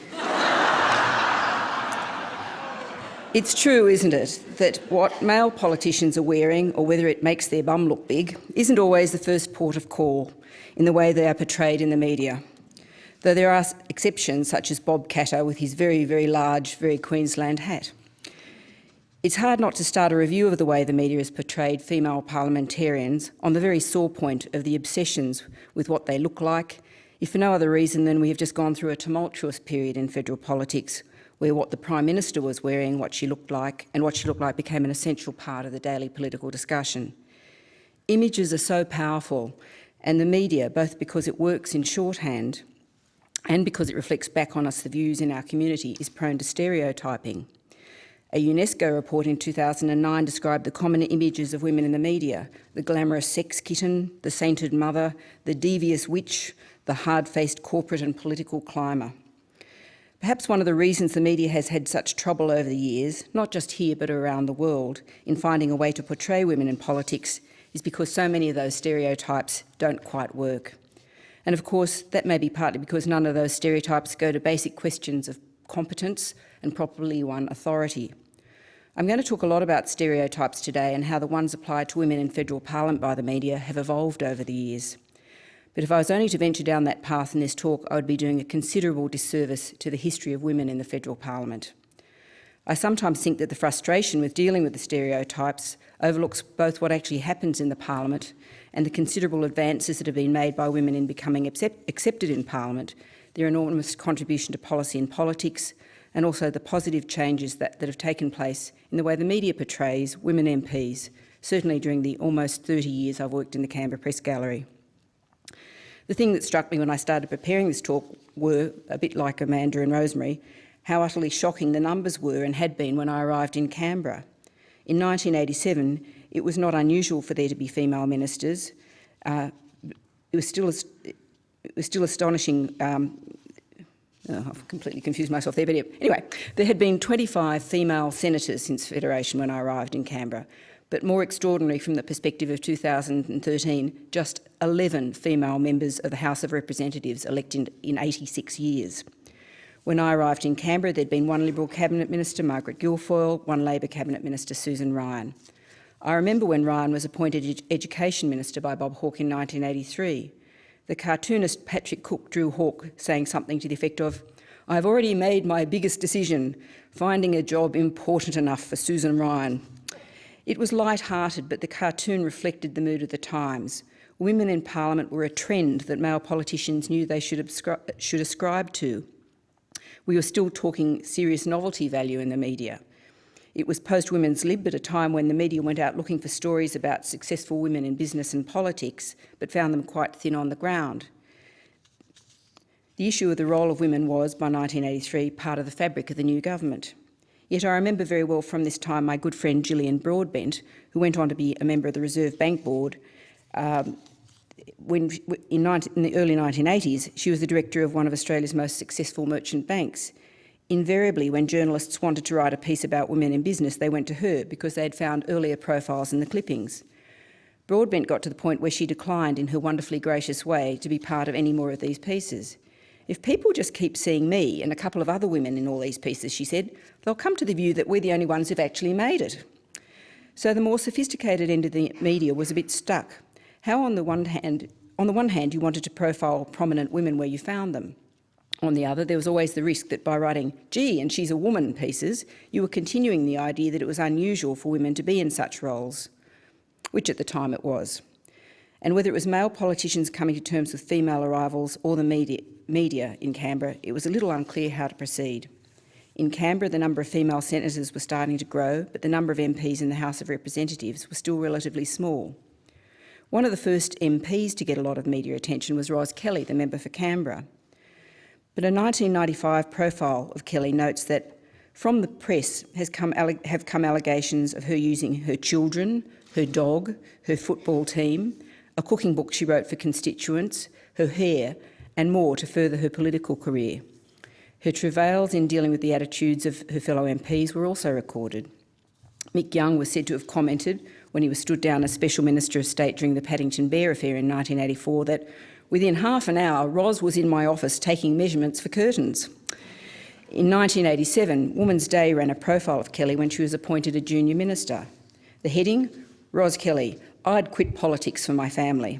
it's true, isn't it, that what male politicians are wearing, or whether it makes their bum look big, isn't always the first port of call in the way they are portrayed in the media. Though there are exceptions, such as Bob Katter with his very, very large, very Queensland hat. It's hard not to start a review of the way the media has portrayed female parliamentarians on the very sore point of the obsessions with what they look like, if for no other reason than we have just gone through a tumultuous period in federal politics where what the Prime Minister was wearing, what she looked like, and what she looked like became an essential part of the daily political discussion. Images are so powerful, and the media, both because it works in shorthand and because it reflects back on us the views in our community, is prone to stereotyping. A UNESCO report in 2009 described the common images of women in the media, the glamorous sex kitten, the sainted mother, the devious witch, the hard-faced corporate and political climber. Perhaps one of the reasons the media has had such trouble over the years, not just here but around the world, in finding a way to portray women in politics is because so many of those stereotypes don't quite work. And of course, that may be partly because none of those stereotypes go to basic questions of competence, and properly won authority. I'm going to talk a lot about stereotypes today and how the ones applied to women in federal parliament by the media have evolved over the years. But if I was only to venture down that path in this talk, I would be doing a considerable disservice to the history of women in the federal parliament. I sometimes think that the frustration with dealing with the stereotypes overlooks both what actually happens in the parliament and the considerable advances that have been made by women in becoming accept accepted in parliament, their enormous contribution to policy and politics, and also the positive changes that, that have taken place in the way the media portrays women MPs, certainly during the almost 30 years I've worked in the Canberra Press Gallery. The thing that struck me when I started preparing this talk were, a bit like Amanda and Rosemary, how utterly shocking the numbers were and had been when I arrived in Canberra. In 1987, it was not unusual for there to be female ministers. Uh, it was still it was still astonishing um, Oh, I've completely confused myself there, but anyway, there had been 25 female senators since Federation when I arrived in Canberra, but more extraordinary from the perspective of 2013, just 11 female members of the House of Representatives elected in 86 years. When I arrived in Canberra, there'd been one Liberal Cabinet Minister, Margaret Guilfoyle, one Labor Cabinet Minister, Susan Ryan. I remember when Ryan was appointed Education Minister by Bob Hawke in 1983 the cartoonist Patrick Cook drew Hawke saying something to the effect of, I've already made my biggest decision, finding a job important enough for Susan Ryan. It was light-hearted, but the cartoon reflected the mood of the times. Women in Parliament were a trend that male politicians knew they should, should ascribe to. We were still talking serious novelty value in the media. It was post-Women's Lib at a time when the media went out looking for stories about successful women in business and politics, but found them quite thin on the ground. The issue of the role of women was, by 1983, part of the fabric of the new government. Yet I remember very well from this time my good friend Jillian Broadbent, who went on to be a member of the Reserve Bank Board. Um, when, in, 19, in the early 1980s, she was the director of one of Australia's most successful merchant banks. Invariably, when journalists wanted to write a piece about women in business, they went to her because they had found earlier profiles in the clippings. Broadbent got to the point where she declined in her wonderfully gracious way to be part of any more of these pieces. If people just keep seeing me and a couple of other women in all these pieces, she said, they'll come to the view that we're the only ones who've actually made it. So the more sophisticated end of the media was a bit stuck. How on the one hand, on the one hand you wanted to profile prominent women where you found them. On the other, there was always the risk that by writing, gee, and she's a woman pieces, you were continuing the idea that it was unusual for women to be in such roles, which at the time it was. And whether it was male politicians coming to terms with female arrivals or the media, media in Canberra, it was a little unclear how to proceed. In Canberra, the number of female senators was starting to grow, but the number of MPs in the House of Representatives was still relatively small. One of the first MPs to get a lot of media attention was Ros Kelly, the member for Canberra. But a 1995 profile of Kelly notes that from the press has come have come allegations of her using her children, her dog, her football team, a cooking book she wrote for constituents, her hair and more to further her political career. Her travails in dealing with the attitudes of her fellow MPs were also recorded. Mick Young was said to have commented when he was stood down as Special Minister of State during the Paddington Bear affair in 1984 that within half an hour Ros was in my office taking measurements for curtains. In 1987, Woman's Day ran a profile of Kelly when she was appointed a junior minister. The heading, Ros Kelly, I'd quit politics for my family.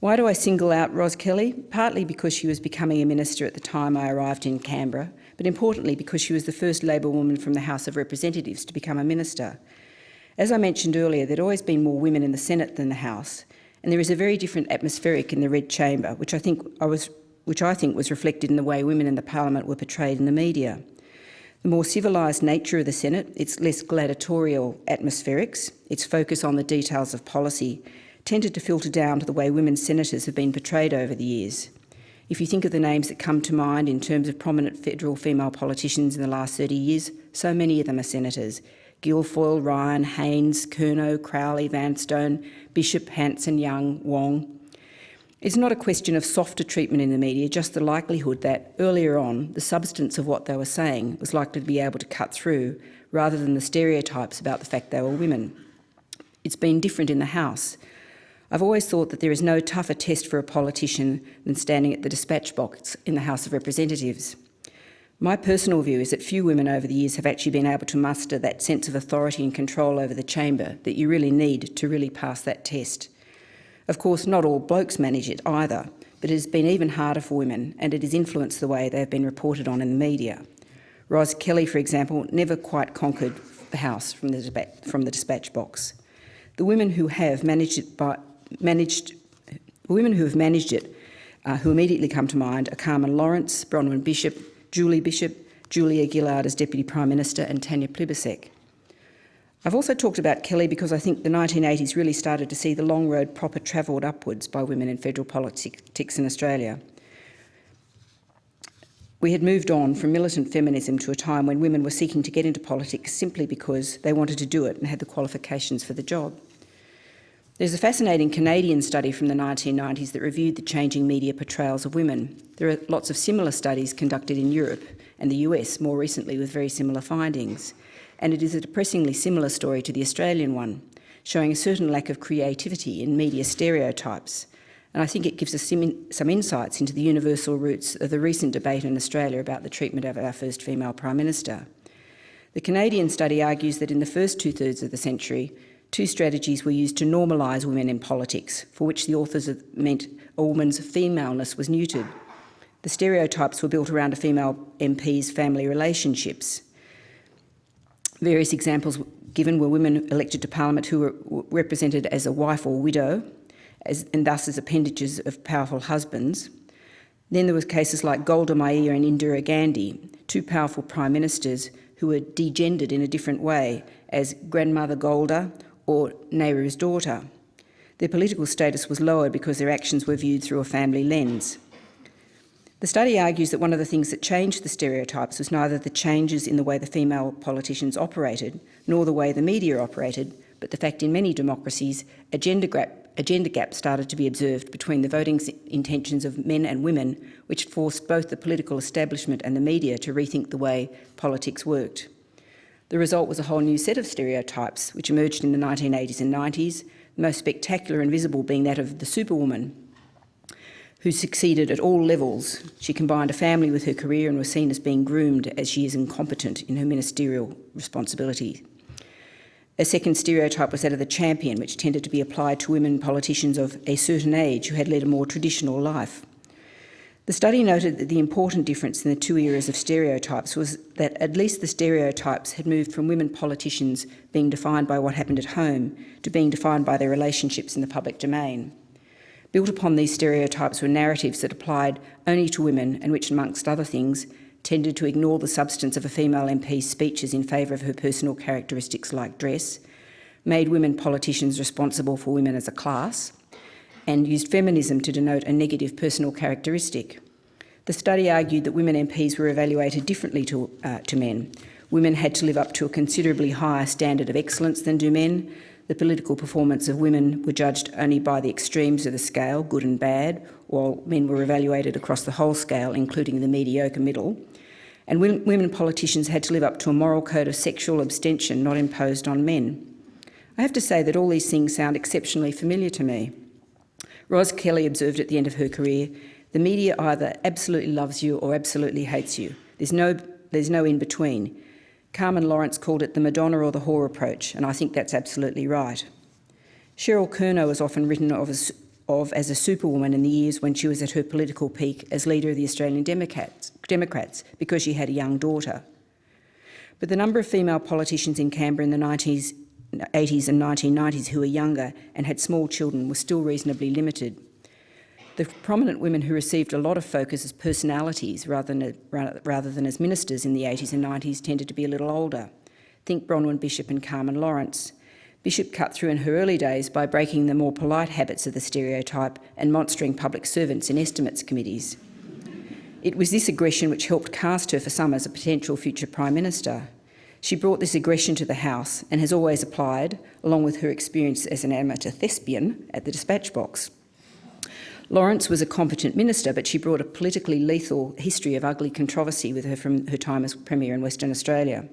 Why do I single out Ros Kelly? Partly because she was becoming a minister at the time I arrived in Canberra, but importantly because she was the first Labor woman from the House of Representatives to become a minister. As I mentioned earlier, there'd always been more women in the Senate than the House, and there is a very different atmospheric in the Red Chamber, which I think I was which I think was reflected in the way women in the parliament were portrayed in the media. The more civilised nature of the Senate, its less gladiatorial atmospherics, its focus on the details of policy, tended to filter down to the way women senators have been portrayed over the years. If you think of the names that come to mind in terms of prominent federal female politicians in the last 30 years, so many of them are senators. Guilfoyle, Ryan, Haines, Kernot, Crowley, Vanstone, Bishop, Hanson, Young, Wong. It's not a question of softer treatment in the media, just the likelihood that, earlier on, the substance of what they were saying was likely to be able to cut through, rather than the stereotypes about the fact they were women. It's been different in the House. I've always thought that there is no tougher test for a politician than standing at the dispatch box in the House of Representatives. My personal view is that few women over the years have actually been able to muster that sense of authority and control over the chamber that you really need to really pass that test. Of course, not all blokes manage it either, but it has been even harder for women and it has influenced the way they have been reported on in the media. Ros Kelly, for example, never quite conquered the House from the, from the dispatch box. The women who have managed it by, managed, women who have managed it, uh, who immediately come to mind are Carmen Lawrence, Bronwyn Bishop, Julie Bishop, Julia Gillard as Deputy Prime Minister and Tanya Plibersek. I've also talked about Kelly because I think the 1980s really started to see the long road proper travelled upwards by women in federal politics in Australia. We had moved on from militant feminism to a time when women were seeking to get into politics simply because they wanted to do it and had the qualifications for the job. There's a fascinating Canadian study from the 1990s that reviewed the changing media portrayals of women. There are lots of similar studies conducted in Europe and the US more recently with very similar findings. And it is a depressingly similar story to the Australian one, showing a certain lack of creativity in media stereotypes. And I think it gives us some insights into the universal roots of the recent debate in Australia about the treatment of our first female Prime Minister. The Canadian study argues that in the first two-thirds of the century, two strategies were used to normalise women in politics, for which the authors meant a woman's femaleness was neutered. The stereotypes were built around a female MP's family relationships. Various examples given were women elected to Parliament who were represented as a wife or widow, as, and thus as appendages of powerful husbands. Then there were cases like Golda Meir and Indira Gandhi, two powerful prime ministers who were degendered in a different way as grandmother Golda or Nehru's daughter. Their political status was lowered because their actions were viewed through a family lens. The study argues that one of the things that changed the stereotypes was neither the changes in the way the female politicians operated, nor the way the media operated, but the fact in many democracies a gender gap, a gender gap started to be observed between the voting intentions of men and women, which forced both the political establishment and the media to rethink the way politics worked. The result was a whole new set of stereotypes which emerged in the 1980s and 90s, the most spectacular and visible being that of the superwoman, who succeeded at all levels. She combined a family with her career and was seen as being groomed as she is incompetent in her ministerial responsibility. A second stereotype was that of the champion, which tended to be applied to women politicians of a certain age who had led a more traditional life. The study noted that the important difference in the two eras of stereotypes was that at least the stereotypes had moved from women politicians being defined by what happened at home to being defined by their relationships in the public domain. Built upon these stereotypes were narratives that applied only to women and which, amongst other things, tended to ignore the substance of a female MP's speeches in favour of her personal characteristics like dress, made women politicians responsible for women as a class, and used feminism to denote a negative personal characteristic. The study argued that women MPs were evaluated differently to, uh, to men. Women had to live up to a considerably higher standard of excellence than do men, the political performance of women were judged only by the extremes of the scale, good and bad, while men were evaluated across the whole scale, including the mediocre middle. And women politicians had to live up to a moral code of sexual abstention not imposed on men. I have to say that all these things sound exceptionally familiar to me. Ros Kelly observed at the end of her career, the media either absolutely loves you or absolutely hates you. There's no, there's no in between. Carmen Lawrence called it the Madonna or the whore approach, and I think that's absolutely right. Cheryl Kernot is often written of as, of as a superwoman in the years when she was at her political peak as leader of the Australian Democrats, Democrats because she had a young daughter. But the number of female politicians in Canberra in the 90s, 80s and 1990s who were younger and had small children were still reasonably limited. The prominent women who received a lot of focus as personalities rather than, rather than as ministers in the 80s and 90s tended to be a little older. Think Bronwyn Bishop and Carmen Lawrence. Bishop cut through in her early days by breaking the more polite habits of the stereotype and monstering public servants in estimates committees. It was this aggression which helped cast her for some as a potential future Prime Minister. She brought this aggression to the House and has always applied, along with her experience as an amateur thespian, at the dispatch box. Lawrence was a competent minister, but she brought a politically lethal history of ugly controversy with her from her time as Premier in Western Australia.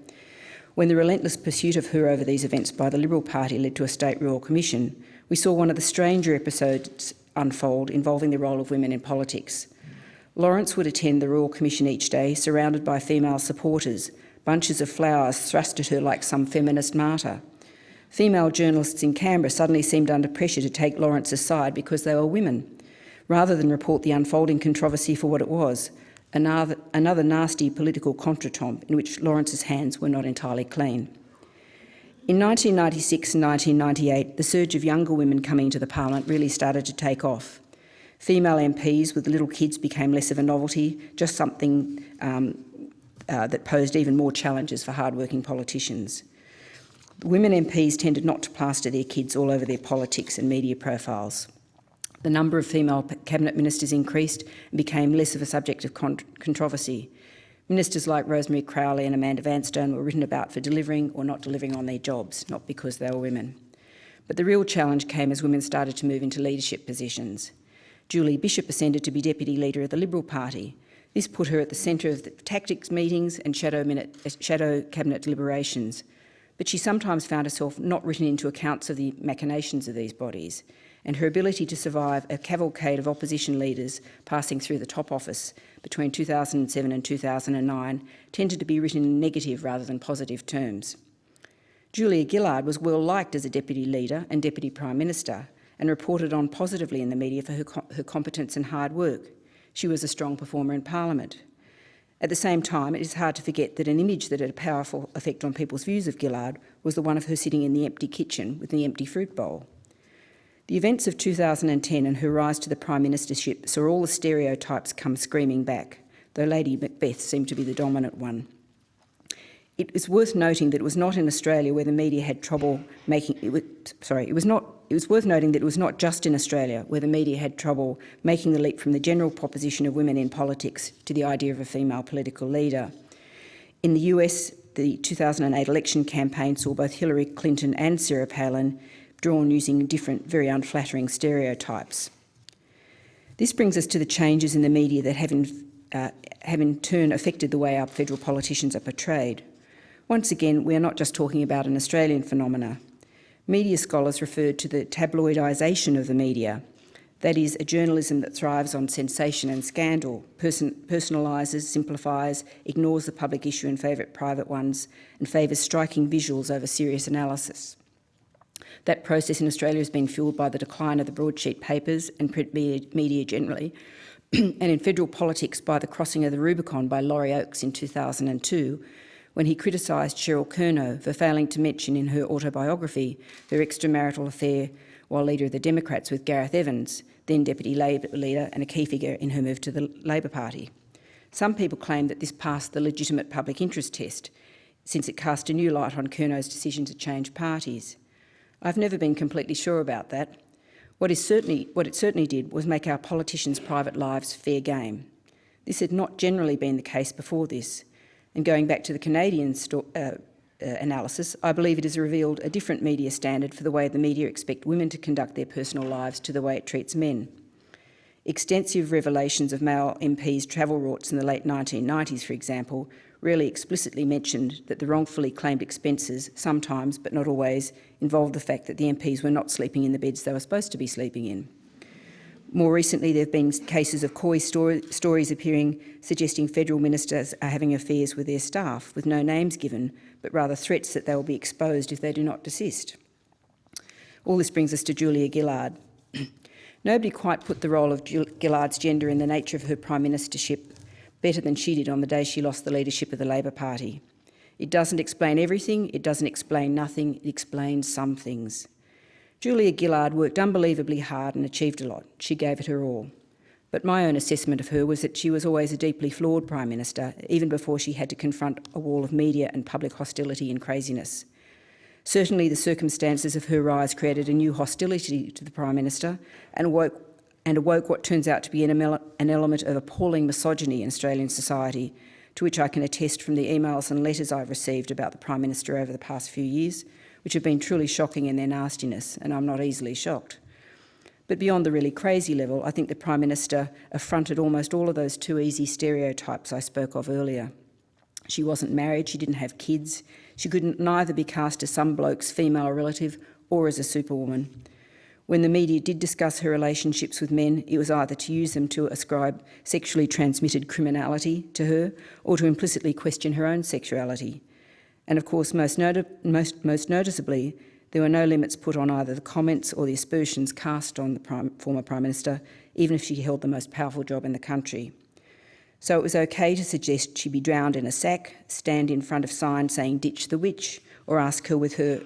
When the relentless pursuit of her over these events by the Liberal Party led to a State Royal Commission, we saw one of the stranger episodes unfold involving the role of women in politics. Lawrence would attend the Royal Commission each day, surrounded by female supporters, bunches of flowers thrust at her like some feminist martyr. Female journalists in Canberra suddenly seemed under pressure to take Lawrence's side because they were women rather than report the unfolding controversy for what it was, another, another nasty political contretemps in which Lawrence's hands were not entirely clean. In 1996 and 1998, the surge of younger women coming to the parliament really started to take off. Female MPs with little kids became less of a novelty, just something um, uh, that posed even more challenges for hard-working politicians. Women MPs tended not to plaster their kids all over their politics and media profiles. The number of female cabinet ministers increased and became less of a subject of controversy. Ministers like Rosemary Crowley and Amanda Vanstone were written about for delivering or not delivering on their jobs, not because they were women. But the real challenge came as women started to move into leadership positions. Julie Bishop ascended to be Deputy Leader of the Liberal Party. This put her at the centre of the tactics meetings and shadow, minute, shadow cabinet deliberations. But she sometimes found herself not written into accounts of the machinations of these bodies and her ability to survive a cavalcade of opposition leaders passing through the top office between 2007 and 2009 tended to be written in negative rather than positive terms. Julia Gillard was well liked as a deputy leader and deputy prime minister and reported on positively in the media for her, her competence and hard work. She was a strong performer in parliament. At the same time, it is hard to forget that an image that had a powerful effect on people's views of Gillard was the one of her sitting in the empty kitchen with the empty fruit bowl. The events of 2010 and her rise to the Prime Ministership saw all the stereotypes come screaming back, though Lady Macbeth seemed to be the dominant one. It is worth noting that it was not in Australia where the media had trouble making, it was, sorry, it was not it was worth noting that it was not just in Australia where the media had trouble making the leap from the general proposition of women in politics to the idea of a female political leader. In the US, the 2008 election campaign saw both Hillary Clinton and Sarah Palin drawn using different, very unflattering stereotypes. This brings us to the changes in the media that have in, uh, have in turn affected the way our federal politicians are portrayed. Once again, we are not just talking about an Australian phenomena. Media scholars referred to the tabloidisation of the media, that is, a journalism that thrives on sensation and scandal, person personalises, simplifies, ignores the public issue in favour of private ones, and favours striking visuals over serious analysis. That process in Australia has been fuelled by the decline of the broadsheet papers and print media generally, *clears throat* and in federal politics by the crossing of the Rubicon by Laurie Oakes in 2002, when he criticised Cheryl Kernot for failing to mention in her autobiography her extramarital affair while leader of the Democrats with Gareth Evans, then Deputy Labor leader and a key figure in her move to the Labor Party. Some people claim that this passed the legitimate public interest test, since it cast a new light on Kernot's decision to change parties. I've never been completely sure about that. What, is certainly, what it certainly did was make our politicians' private lives fair game. This had not generally been the case before this. And going back to the Canadian uh, uh, analysis, I believe it has revealed a different media standard for the way the media expect women to conduct their personal lives to the way it treats men. Extensive revelations of male MPs' travel rorts in the late 1990s, for example, rarely explicitly mentioned that the wrongfully claimed expenses sometimes, but not always, involved the fact that the MPs were not sleeping in the beds they were supposed to be sleeping in. More recently, there have been cases of coy story, stories appearing suggesting federal ministers are having affairs with their staff, with no names given, but rather threats that they will be exposed if they do not desist. All this brings us to Julia Gillard. *clears throat* Nobody quite put the role of Gillard's gender in the nature of her prime ministership better than she did on the day she lost the leadership of the Labor Party. It doesn't explain everything, it doesn't explain nothing, it explains some things. Julia Gillard worked unbelievably hard and achieved a lot. She gave it her all. But my own assessment of her was that she was always a deeply flawed Prime Minister, even before she had to confront a wall of media and public hostility and craziness. Certainly the circumstances of her rise created a new hostility to the Prime Minister and awoke, and awoke what turns out to be an, an element of appalling misogyny in Australian society, to which I can attest from the emails and letters I've received about the Prime Minister over the past few years, which have been truly shocking in their nastiness, and I'm not easily shocked. But beyond the really crazy level, I think the Prime Minister affronted almost all of those too easy stereotypes I spoke of earlier. She wasn't married, she didn't have kids, she couldn't neither be cast as some bloke's female relative or as a superwoman. When the media did discuss her relationships with men, it was either to use them to ascribe sexually transmitted criminality to her or to implicitly question her own sexuality. And of course, most, most, most noticeably, there were no limits put on either the comments or the aspersions cast on the prime, former Prime Minister, even if she held the most powerful job in the country. So it was okay to suggest she be drowned in a sack, stand in front of signs saying ditch the witch, or ask her, with her,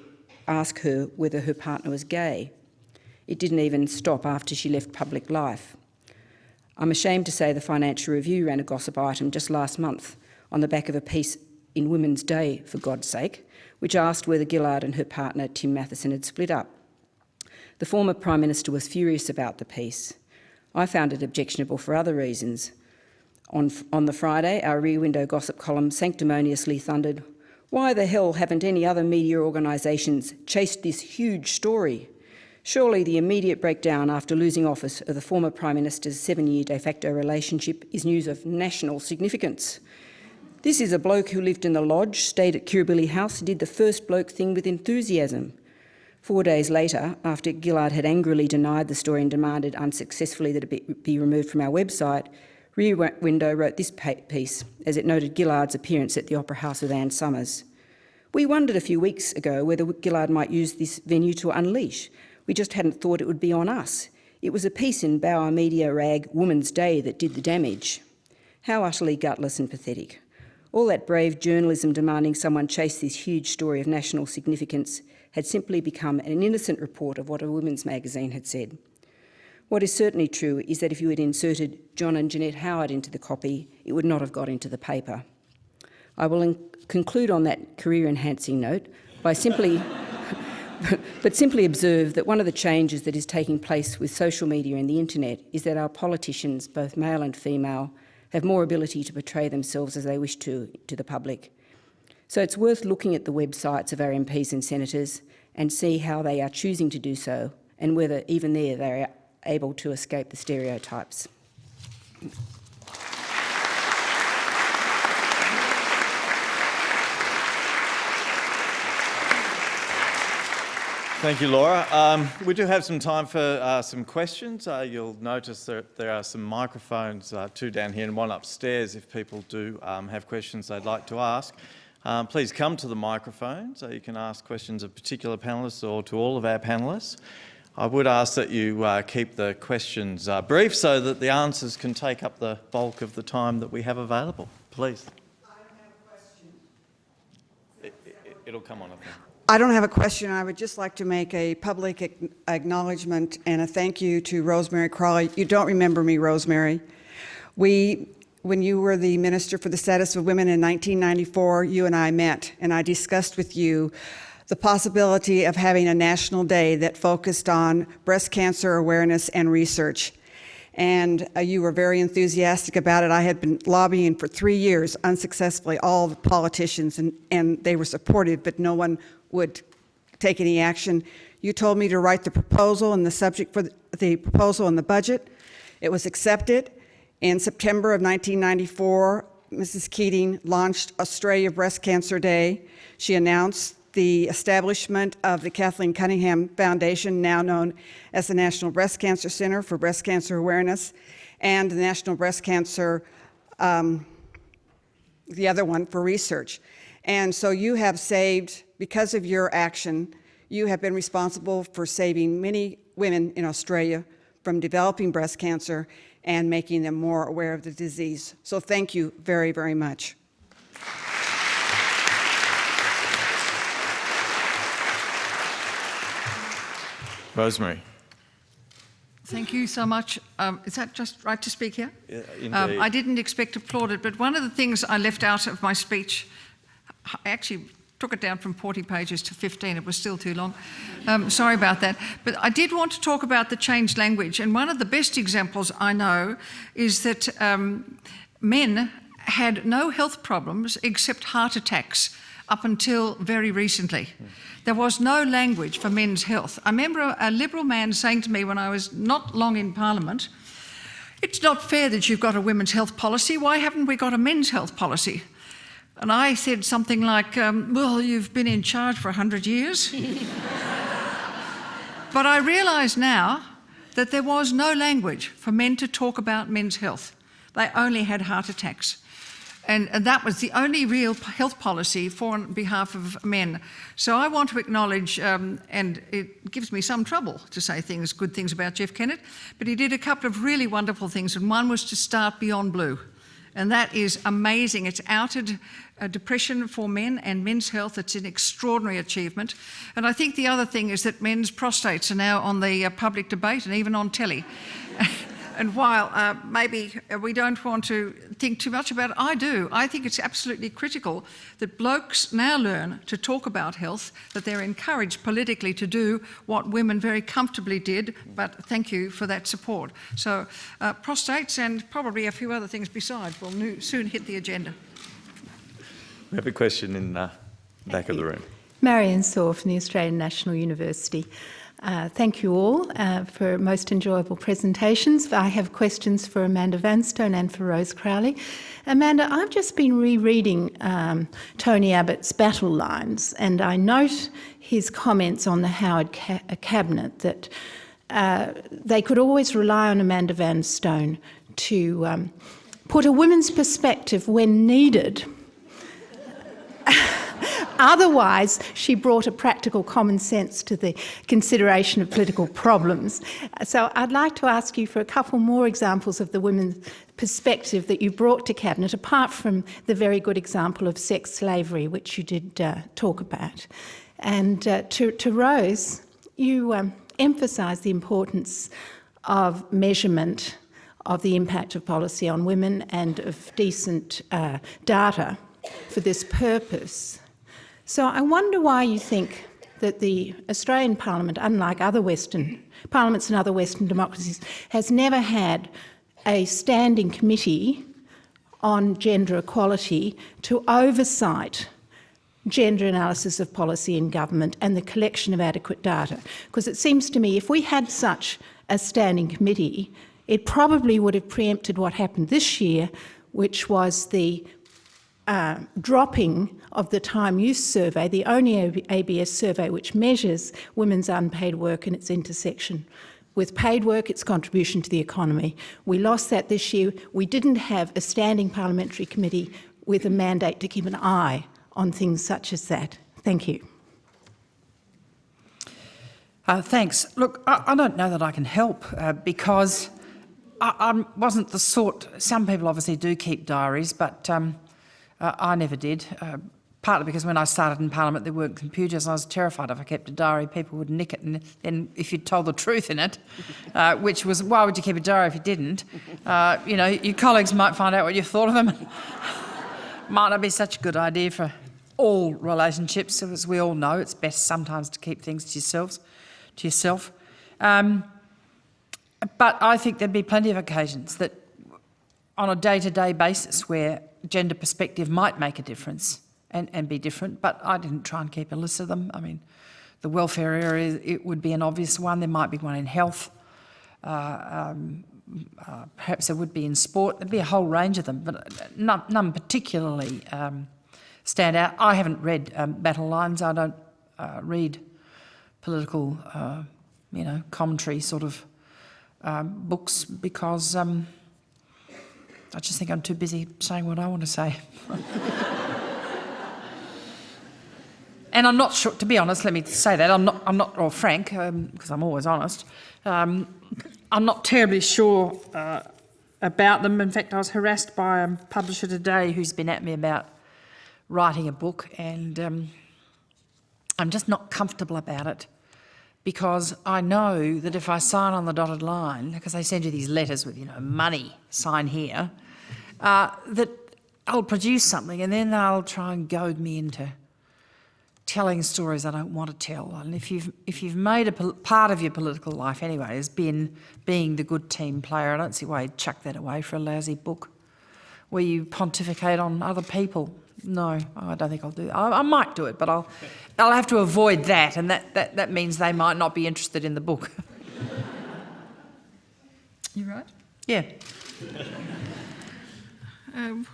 ask her whether her partner was gay. It didn't even stop after she left public life. I'm ashamed to say the Financial Review ran a gossip item just last month on the back of a piece in Women's Day, for God's sake, which asked whether Gillard and her partner Tim Mathieson had split up. The former Prime Minister was furious about the piece. I found it objectionable for other reasons. On, on the Friday, our Rear Window gossip column sanctimoniously thundered, why the hell haven't any other media organisations chased this huge story? Surely the immediate breakdown after losing office of the former Prime Minister's seven-year de facto relationship is news of national significance. This is a bloke who lived in the lodge, stayed at Kirribilli House, did the first bloke thing with enthusiasm. Four days later, after Gillard had angrily denied the story and demanded unsuccessfully that it be removed from our website, Rear Window wrote this piece as it noted Gillard's appearance at the Opera House with Anne Summers. We wondered a few weeks ago whether Gillard might use this venue to unleash. We just hadn't thought it would be on us. It was a piece in Bauer Media rag Woman's Day that did the damage. How utterly gutless and pathetic. All that brave journalism demanding someone chase this huge story of national significance had simply become an innocent report of what a women's magazine had said. What is certainly true is that if you had inserted John and Janette Howard into the copy, it would not have got into the paper. I will conclude on that career-enhancing note by simply, *laughs* but simply observe that one of the changes that is taking place with social media and the internet is that our politicians, both male and female, have more ability to portray themselves as they wish to to the public. So it's worth looking at the websites of our MPs and senators and see how they are choosing to do so and whether even there they are able to escape the stereotypes. Thank you, Laura. Um, we do have some time for uh, some questions. Uh, you'll notice that there are some microphones, uh, two down here and one upstairs, if people do um, have questions they'd like to ask. Um, please come to the microphone so you can ask questions of particular panellists or to all of our panellists. I would ask that you uh, keep the questions uh, brief so that the answers can take up the bulk of the time that we have available. Please. I don't have a question. It, it, it'll come on, I think. I don't have a question. I would just like to make a public acknowledgement and a thank you to Rosemary Crowley. You don't remember me, Rosemary. We, when you were the Minister for the Status of Women in 1994, you and I met, and I discussed with you the possibility of having a national day that focused on breast cancer awareness and research. And uh, you were very enthusiastic about it. I had been lobbying for three years unsuccessfully, all the politicians, and, and they were supportive, but no one would take any action. You told me to write the proposal and the subject for the, proposal and the budget. It was accepted. In September of 1994, Mrs. Keating launched Australia Breast Cancer Day. She announced the establishment of the Kathleen Cuningham Foundation, now known as the National Breast Cancer Center for Breast Cancer Awareness, and the National Breast Cancer, um, the other one for research. And so you have saved, because of your action, you have been responsible for saving many women in Australia from developing breast cancer and making them more aware of the disease. So thank you very, very much. Rosemary. Thank you so much. Um, is that just right to speak here? Yeah, Um, indeed. I didn't expect applauded, but one of the things I left out of my speech, I actually took it down from 40 pages to 15. It was still too long. Um, sorry about that. But I did want to talk about the changed language. And one of the best examples I know is that um, men had no health problems except heart attacks up until very recently. There was no language for men's health. I remember a, a Liberal man saying to me when I was not long in Parliament, it's not fair that you've got a women's health policy. Why haven't we got a men's health policy? And I said something like, um, Well, you've been in charge for 100 years. *laughs* but I realise now that there was no language for men to talk about men's health. They only had heart attacks. And, and that was the only real health policy for on behalf of men. So I want to acknowledge, um, and it gives me some trouble to say things, good things about Jeff Kennett, but he did a couple of really wonderful things, and one was to start Beyond Blue. And that is amazing. It's outed uh, depression for men and men's health. It's an extraordinary achievement. And I think the other thing is that men's prostates are now on the uh, public debate and even on telly. *laughs* And while uh, maybe we don't want to think too much about it, I do. I think it's absolutely critical that blokes now learn to talk about health, that they're encouraged politically to do what women very comfortably did, but thank you for that support. So, uh, prostates and probably a few other things besides will nu- soon hit the agenda. We have a question in uh, the back of the room. Marian Sawer from the Australian National University. Uh, thank you all uh, for most enjoyable presentations. I have questions for Amanda Vanstone and for Rose Crowley. Amanda, I've just been rereading um, Tony Abbott's battle lines, and I note his comments on the Howard ca- uh, cabinet that uh, they could always rely on Amanda Vanstone to um, put a woman's perspective when needed *laughs* Otherwise, she brought a practical common sense to the consideration of political problems. So I'd like to ask you for a couple more examples of the women's perspective that you brought to Cabinet, apart from the very good example of sex slavery, which you did uh, talk about. And uh, to, to Rose, you um, emphasised the importance of measurement of the impact of policy on women and of decent uh, data for this purpose. So I wonder why you think that the Australian Parliament, unlike other Western parliaments and other Western democracies, has never had a standing committee on gender equality to oversight gender analysis of policy in government and the collection of adequate data. Because it seems to me if we had such a standing committee, it probably would have preempted what happened this year, which was the uh, dropping of the Time Use Survey, the only ABS survey which measures women's unpaid work and its intersection with paid work, its contribution to the economy. We lost that this year. We didn't have a standing parliamentary committee with a mandate to keep an eye on things such as that. Thank you. Uh, thanks. Look, I, I, don't know that I can help uh, because I, I, wasn't the sort. Some people obviously do keep diaries, but um, uh, I never did. Uh, partly because when I started in Parliament, there weren't computers. and I was terrified if I kept a diary, people would nick it, and then if you'd told the *laughs* truth in it, uh, which was why would you keep a diary if you didn't? Uh, you know, your colleagues might find out what you thought of them. *laughs* might not be such a good idea for all relationships, as we all know. It's best sometimes to keep things to yourselves, to yourself. Um, but I think there'd be plenty of occasions that, on a day-to-day -day basis, where gender perspective might make a difference and, and be different. But I didn't try and keep a list of them. I mean, the welfare area it would be an obvious one. There might be one in health. Uh, um, uh, perhaps there would be in sport. There'd be a whole range of them, but none, none particularly. Um, stand out. I haven't read um, Battle Lines. I don't uh, read political, uh, you know, commentary sort of um, books because um, I just think I'm too busy saying what I want to say. *laughs* and I'm not sure, to be honest, let me say that, I'm not, I'm not or frank, because um, I'm always honest, um, I'm not terribly sure uh, about them. In fact, I was harassed by a publisher today who's been at me about writing a book and um, I'm just not comfortable about it because I know that if I sign on the dotted line, because they send you these letters with, you know, money, sign here, uh, that I'll produce something and then they'll try and goad me into telling stories I don't want to tell. And if you've, if you've made a part of your political life anyway has been being the good team player, I don't see why you'd chuck that away for a lousy book where you pontificate on other people. No, I don't think I'll do that. I, I, might do it, but I'll, I'll have to avoid that, and that, that, that means they might not be interested in the book. *laughs* you right? Yeah. Um,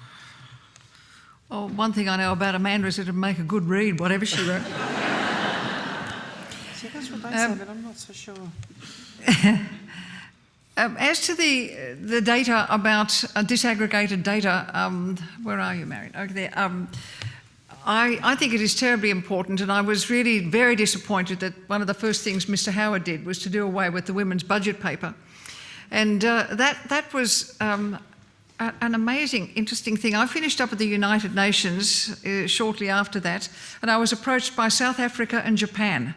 oh, one thing I know about Amanda is it'd make a good read, whatever she wrote. See, that's what they um, say, but I'm not so sure. *laughs* Um, as to the the data about uh, disaggregated data, um, where are you, Marian? Over there. Um, I, I, think it is terribly important, and I was really very disappointed that one of the first things Mr. Howard did was to do away with the women's budget paper, and uh, that that was. Um, a, an amazing, interesting thing. I finished up at the United Nations uh, shortly after that, and I was approached by South Africa and Japan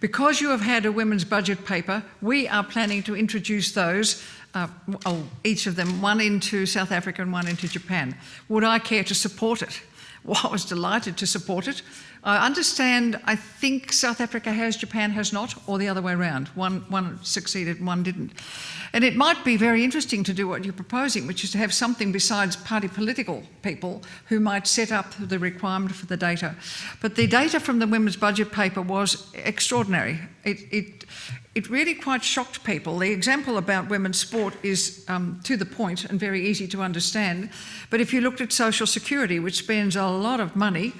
because you have had a women's budget paper, we are planning to introduce those, uh, oh, each of them, one into South Africa and one into Japan. Would I care to support it? *laughs* Well, I was delighted to support it. I understand, I think South Africa has, Japan has not, or the other way around. One, one succeeded, one didn't. And it might be very interesting to do what you're proposing, which is to have something besides party political people who might set up the requirement for the data. But the data from the women's budget paper was extraordinary. It, it, it really quite shocked people. The example about women's sport is um, to the point and very easy to understand. But if you looked at social security, which spends a lot of money,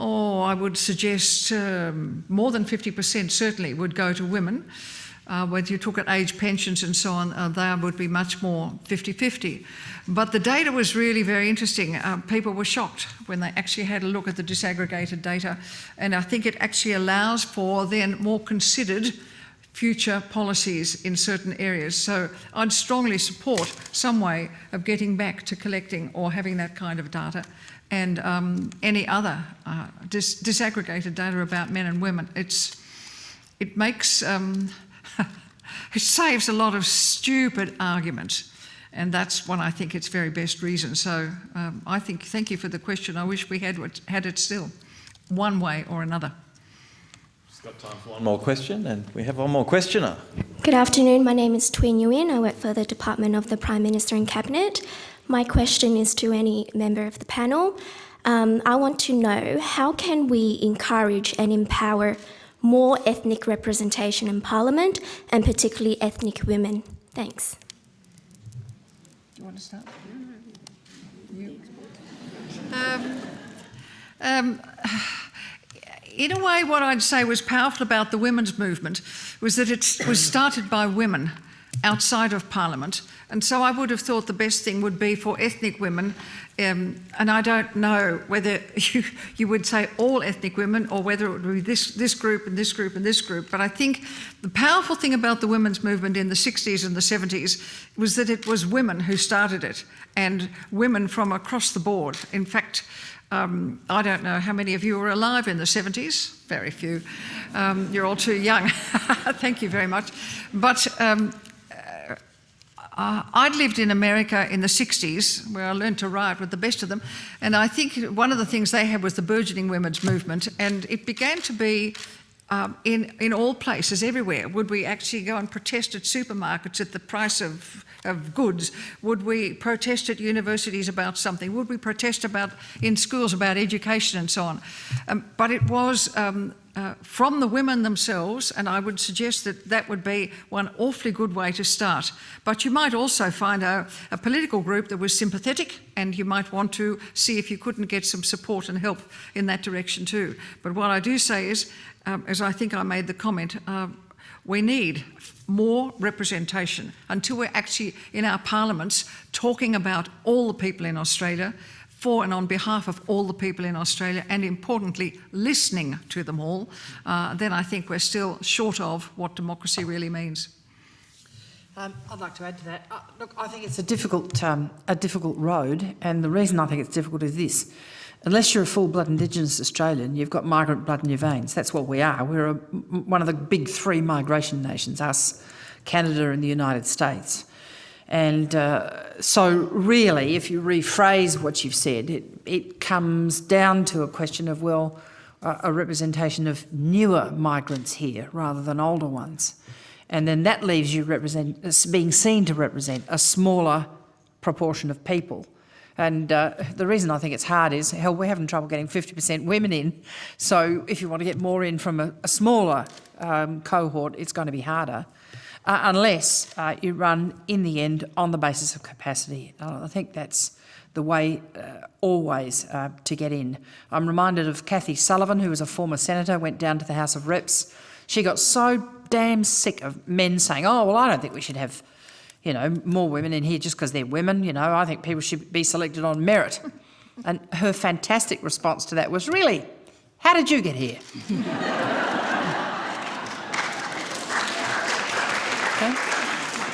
Oh, I would suggest um, more than 50% certainly would go to women. Uh, whether you took at age pensions and so on, uh, would be much more 50-50. But the data was really very interesting. Uh, people were shocked when they actually had a look at the disaggregated data. And I think it actually allows for then more considered future policies in certain areas. So I'd strongly support some way of getting back to collecting or having that kind of data and um, any other uh, dis disaggregated data about men and women. It's, it makes, um, *laughs* it saves a lot of stupid arguments. And that's one I think its very best reason. So um, I think, thank you for the question. I wish we had, had it still, one way or another. Just got time for one more question, and we have one more questioner. Good afternoon. My name is Tui Nguyen. I work for the Department of the Prime Minister and Cabinet. My question is to any member of the panel. Um, I want to know how can we encourage and empower more ethnic representation in Parliament, and particularly ethnic women? Thanks. Do you want to start? Um, um, in a way, what I'd say was powerful about the women's movement was that it was started by women outside of Parliament. And so I would have thought the best thing would be for ethnic women, um, and I don't know whether *laughs* you, you would say all ethnic women or whether it would be this, this group and this group and this group. But I think the powerful thing about the women's movement in the 60s and the 70s was that it was women who started it, and women from across the board. In fact, um, I don't know how many of you were alive in the 70s, very few. Um, you're all too young. *laughs* Thank you very much. But um, uh, I'd lived in America in the 60s, where I learned to write with the best of them, and I think one of the things they had was the burgeoning women's movement, and it began to be um, in, in all places, everywhere. Would we actually go and protest at supermarkets at the price of, of goods? Would we protest at universities about something? Would we protest about in schools about education and so on? Um, but it was um, uh, from the women themselves, and I would suggest that that would be one awfully good way to start. But you might also find a, a, political group that was sympathetic, and you might want to see if you couldn't get some support and help in that direction too. But what I do say is, um, as I think I made the comment, uh, we need more representation until we're actually in our parliaments talking about all the people in Australia for and on behalf of all the people in Australia and importantly listening to them all, uh, then I think we're still short of what democracy really means. Um, I'd like to add to that. Uh, look, I think it's a difficult, um, a difficult road, and the reason I think it's difficult is this. Unless you're a full-blood Indigenous Australian, you've got migrant blood in your veins. That's what we are. We're a, one of the big three migration nations, us, Canada and the United States. And uh, so, really, if you rephrase what you've said, it, it comes down to a question of, well, a representation of newer migrants here rather than older ones. And then that leaves you represent, being seen to represent a smaller proportion of people. And uh, the reason I think it's hard is, hell, we're having trouble getting 50% women in. So if you want to get more in from a, a smaller um, cohort, it's going to be harder uh, unless uh, you run in the end on the basis of capacity. Uh, I think that's the way uh, always uh, to get in. I'm reminded of Kathy Sullivan, who was a former senator, went down to the House of Reps. She got so damn sick of men saying, oh, well, I don't think we should have, you know, more women in here just because they're women. You know, I think people should be selected on merit. and her fantastic response to that was, really, how did you get here? *laughs*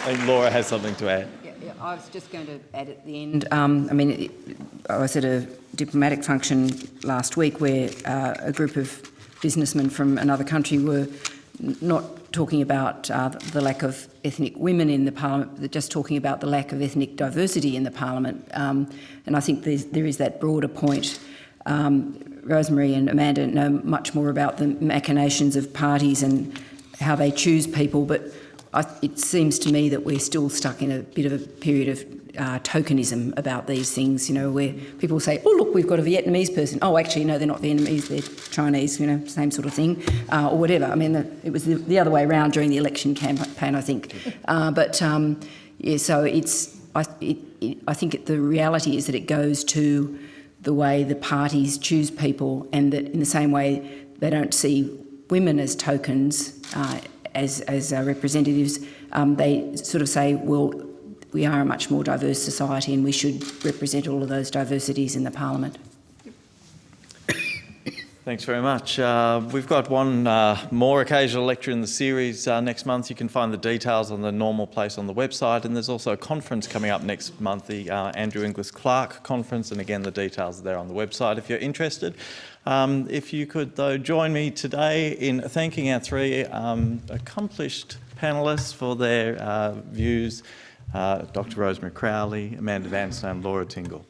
think Laura has something to add. Yeah, yeah, I was just going to add at the end, um, I mean, I was at a diplomatic function last week where uh, a group of businessmen from another country were not talking about uh, the lack of ethnic women in the parliament, but just talking about the lack of ethnic diversity in the parliament. Um, and I think there is that broader point. Um, Rosemary and Amanda know much more about the machinations of parties and how they choose people, but I, it seems to me that we're still stuck in a bit of a period of uh, tokenism about these things, you know, where people say, oh, look, we've got a Vietnamese person. Oh, actually, no, they're not Vietnamese, they're Chinese, you know, same sort of thing, uh, or whatever. I mean, the, it was the, the, other way around during the election campaign, I think. *laughs* Uh, but, um, yeah, so it's, I, it, it, I think it, the reality is that it goes to the way the parties choose people and that in the same way they don't see women as tokens uh, as, as uh, representatives, um, they sort of say, well, we are a much more diverse society and we should represent all of those diversities in the parliament. Thanks very much. Uh, we've got one uh, more occasional lecture in the series uh, next month. You can find the details on the normal place on the website and there's also a conference coming up next month, the uh, Andrew Inglis Clark conference and again the details are there on the website if you're interested. Um, if you could though join me today in thanking our three um, accomplished panellists for their uh, views, uh, Dr Rosemary Crowley, Amanda Vanstone Laura Tingle.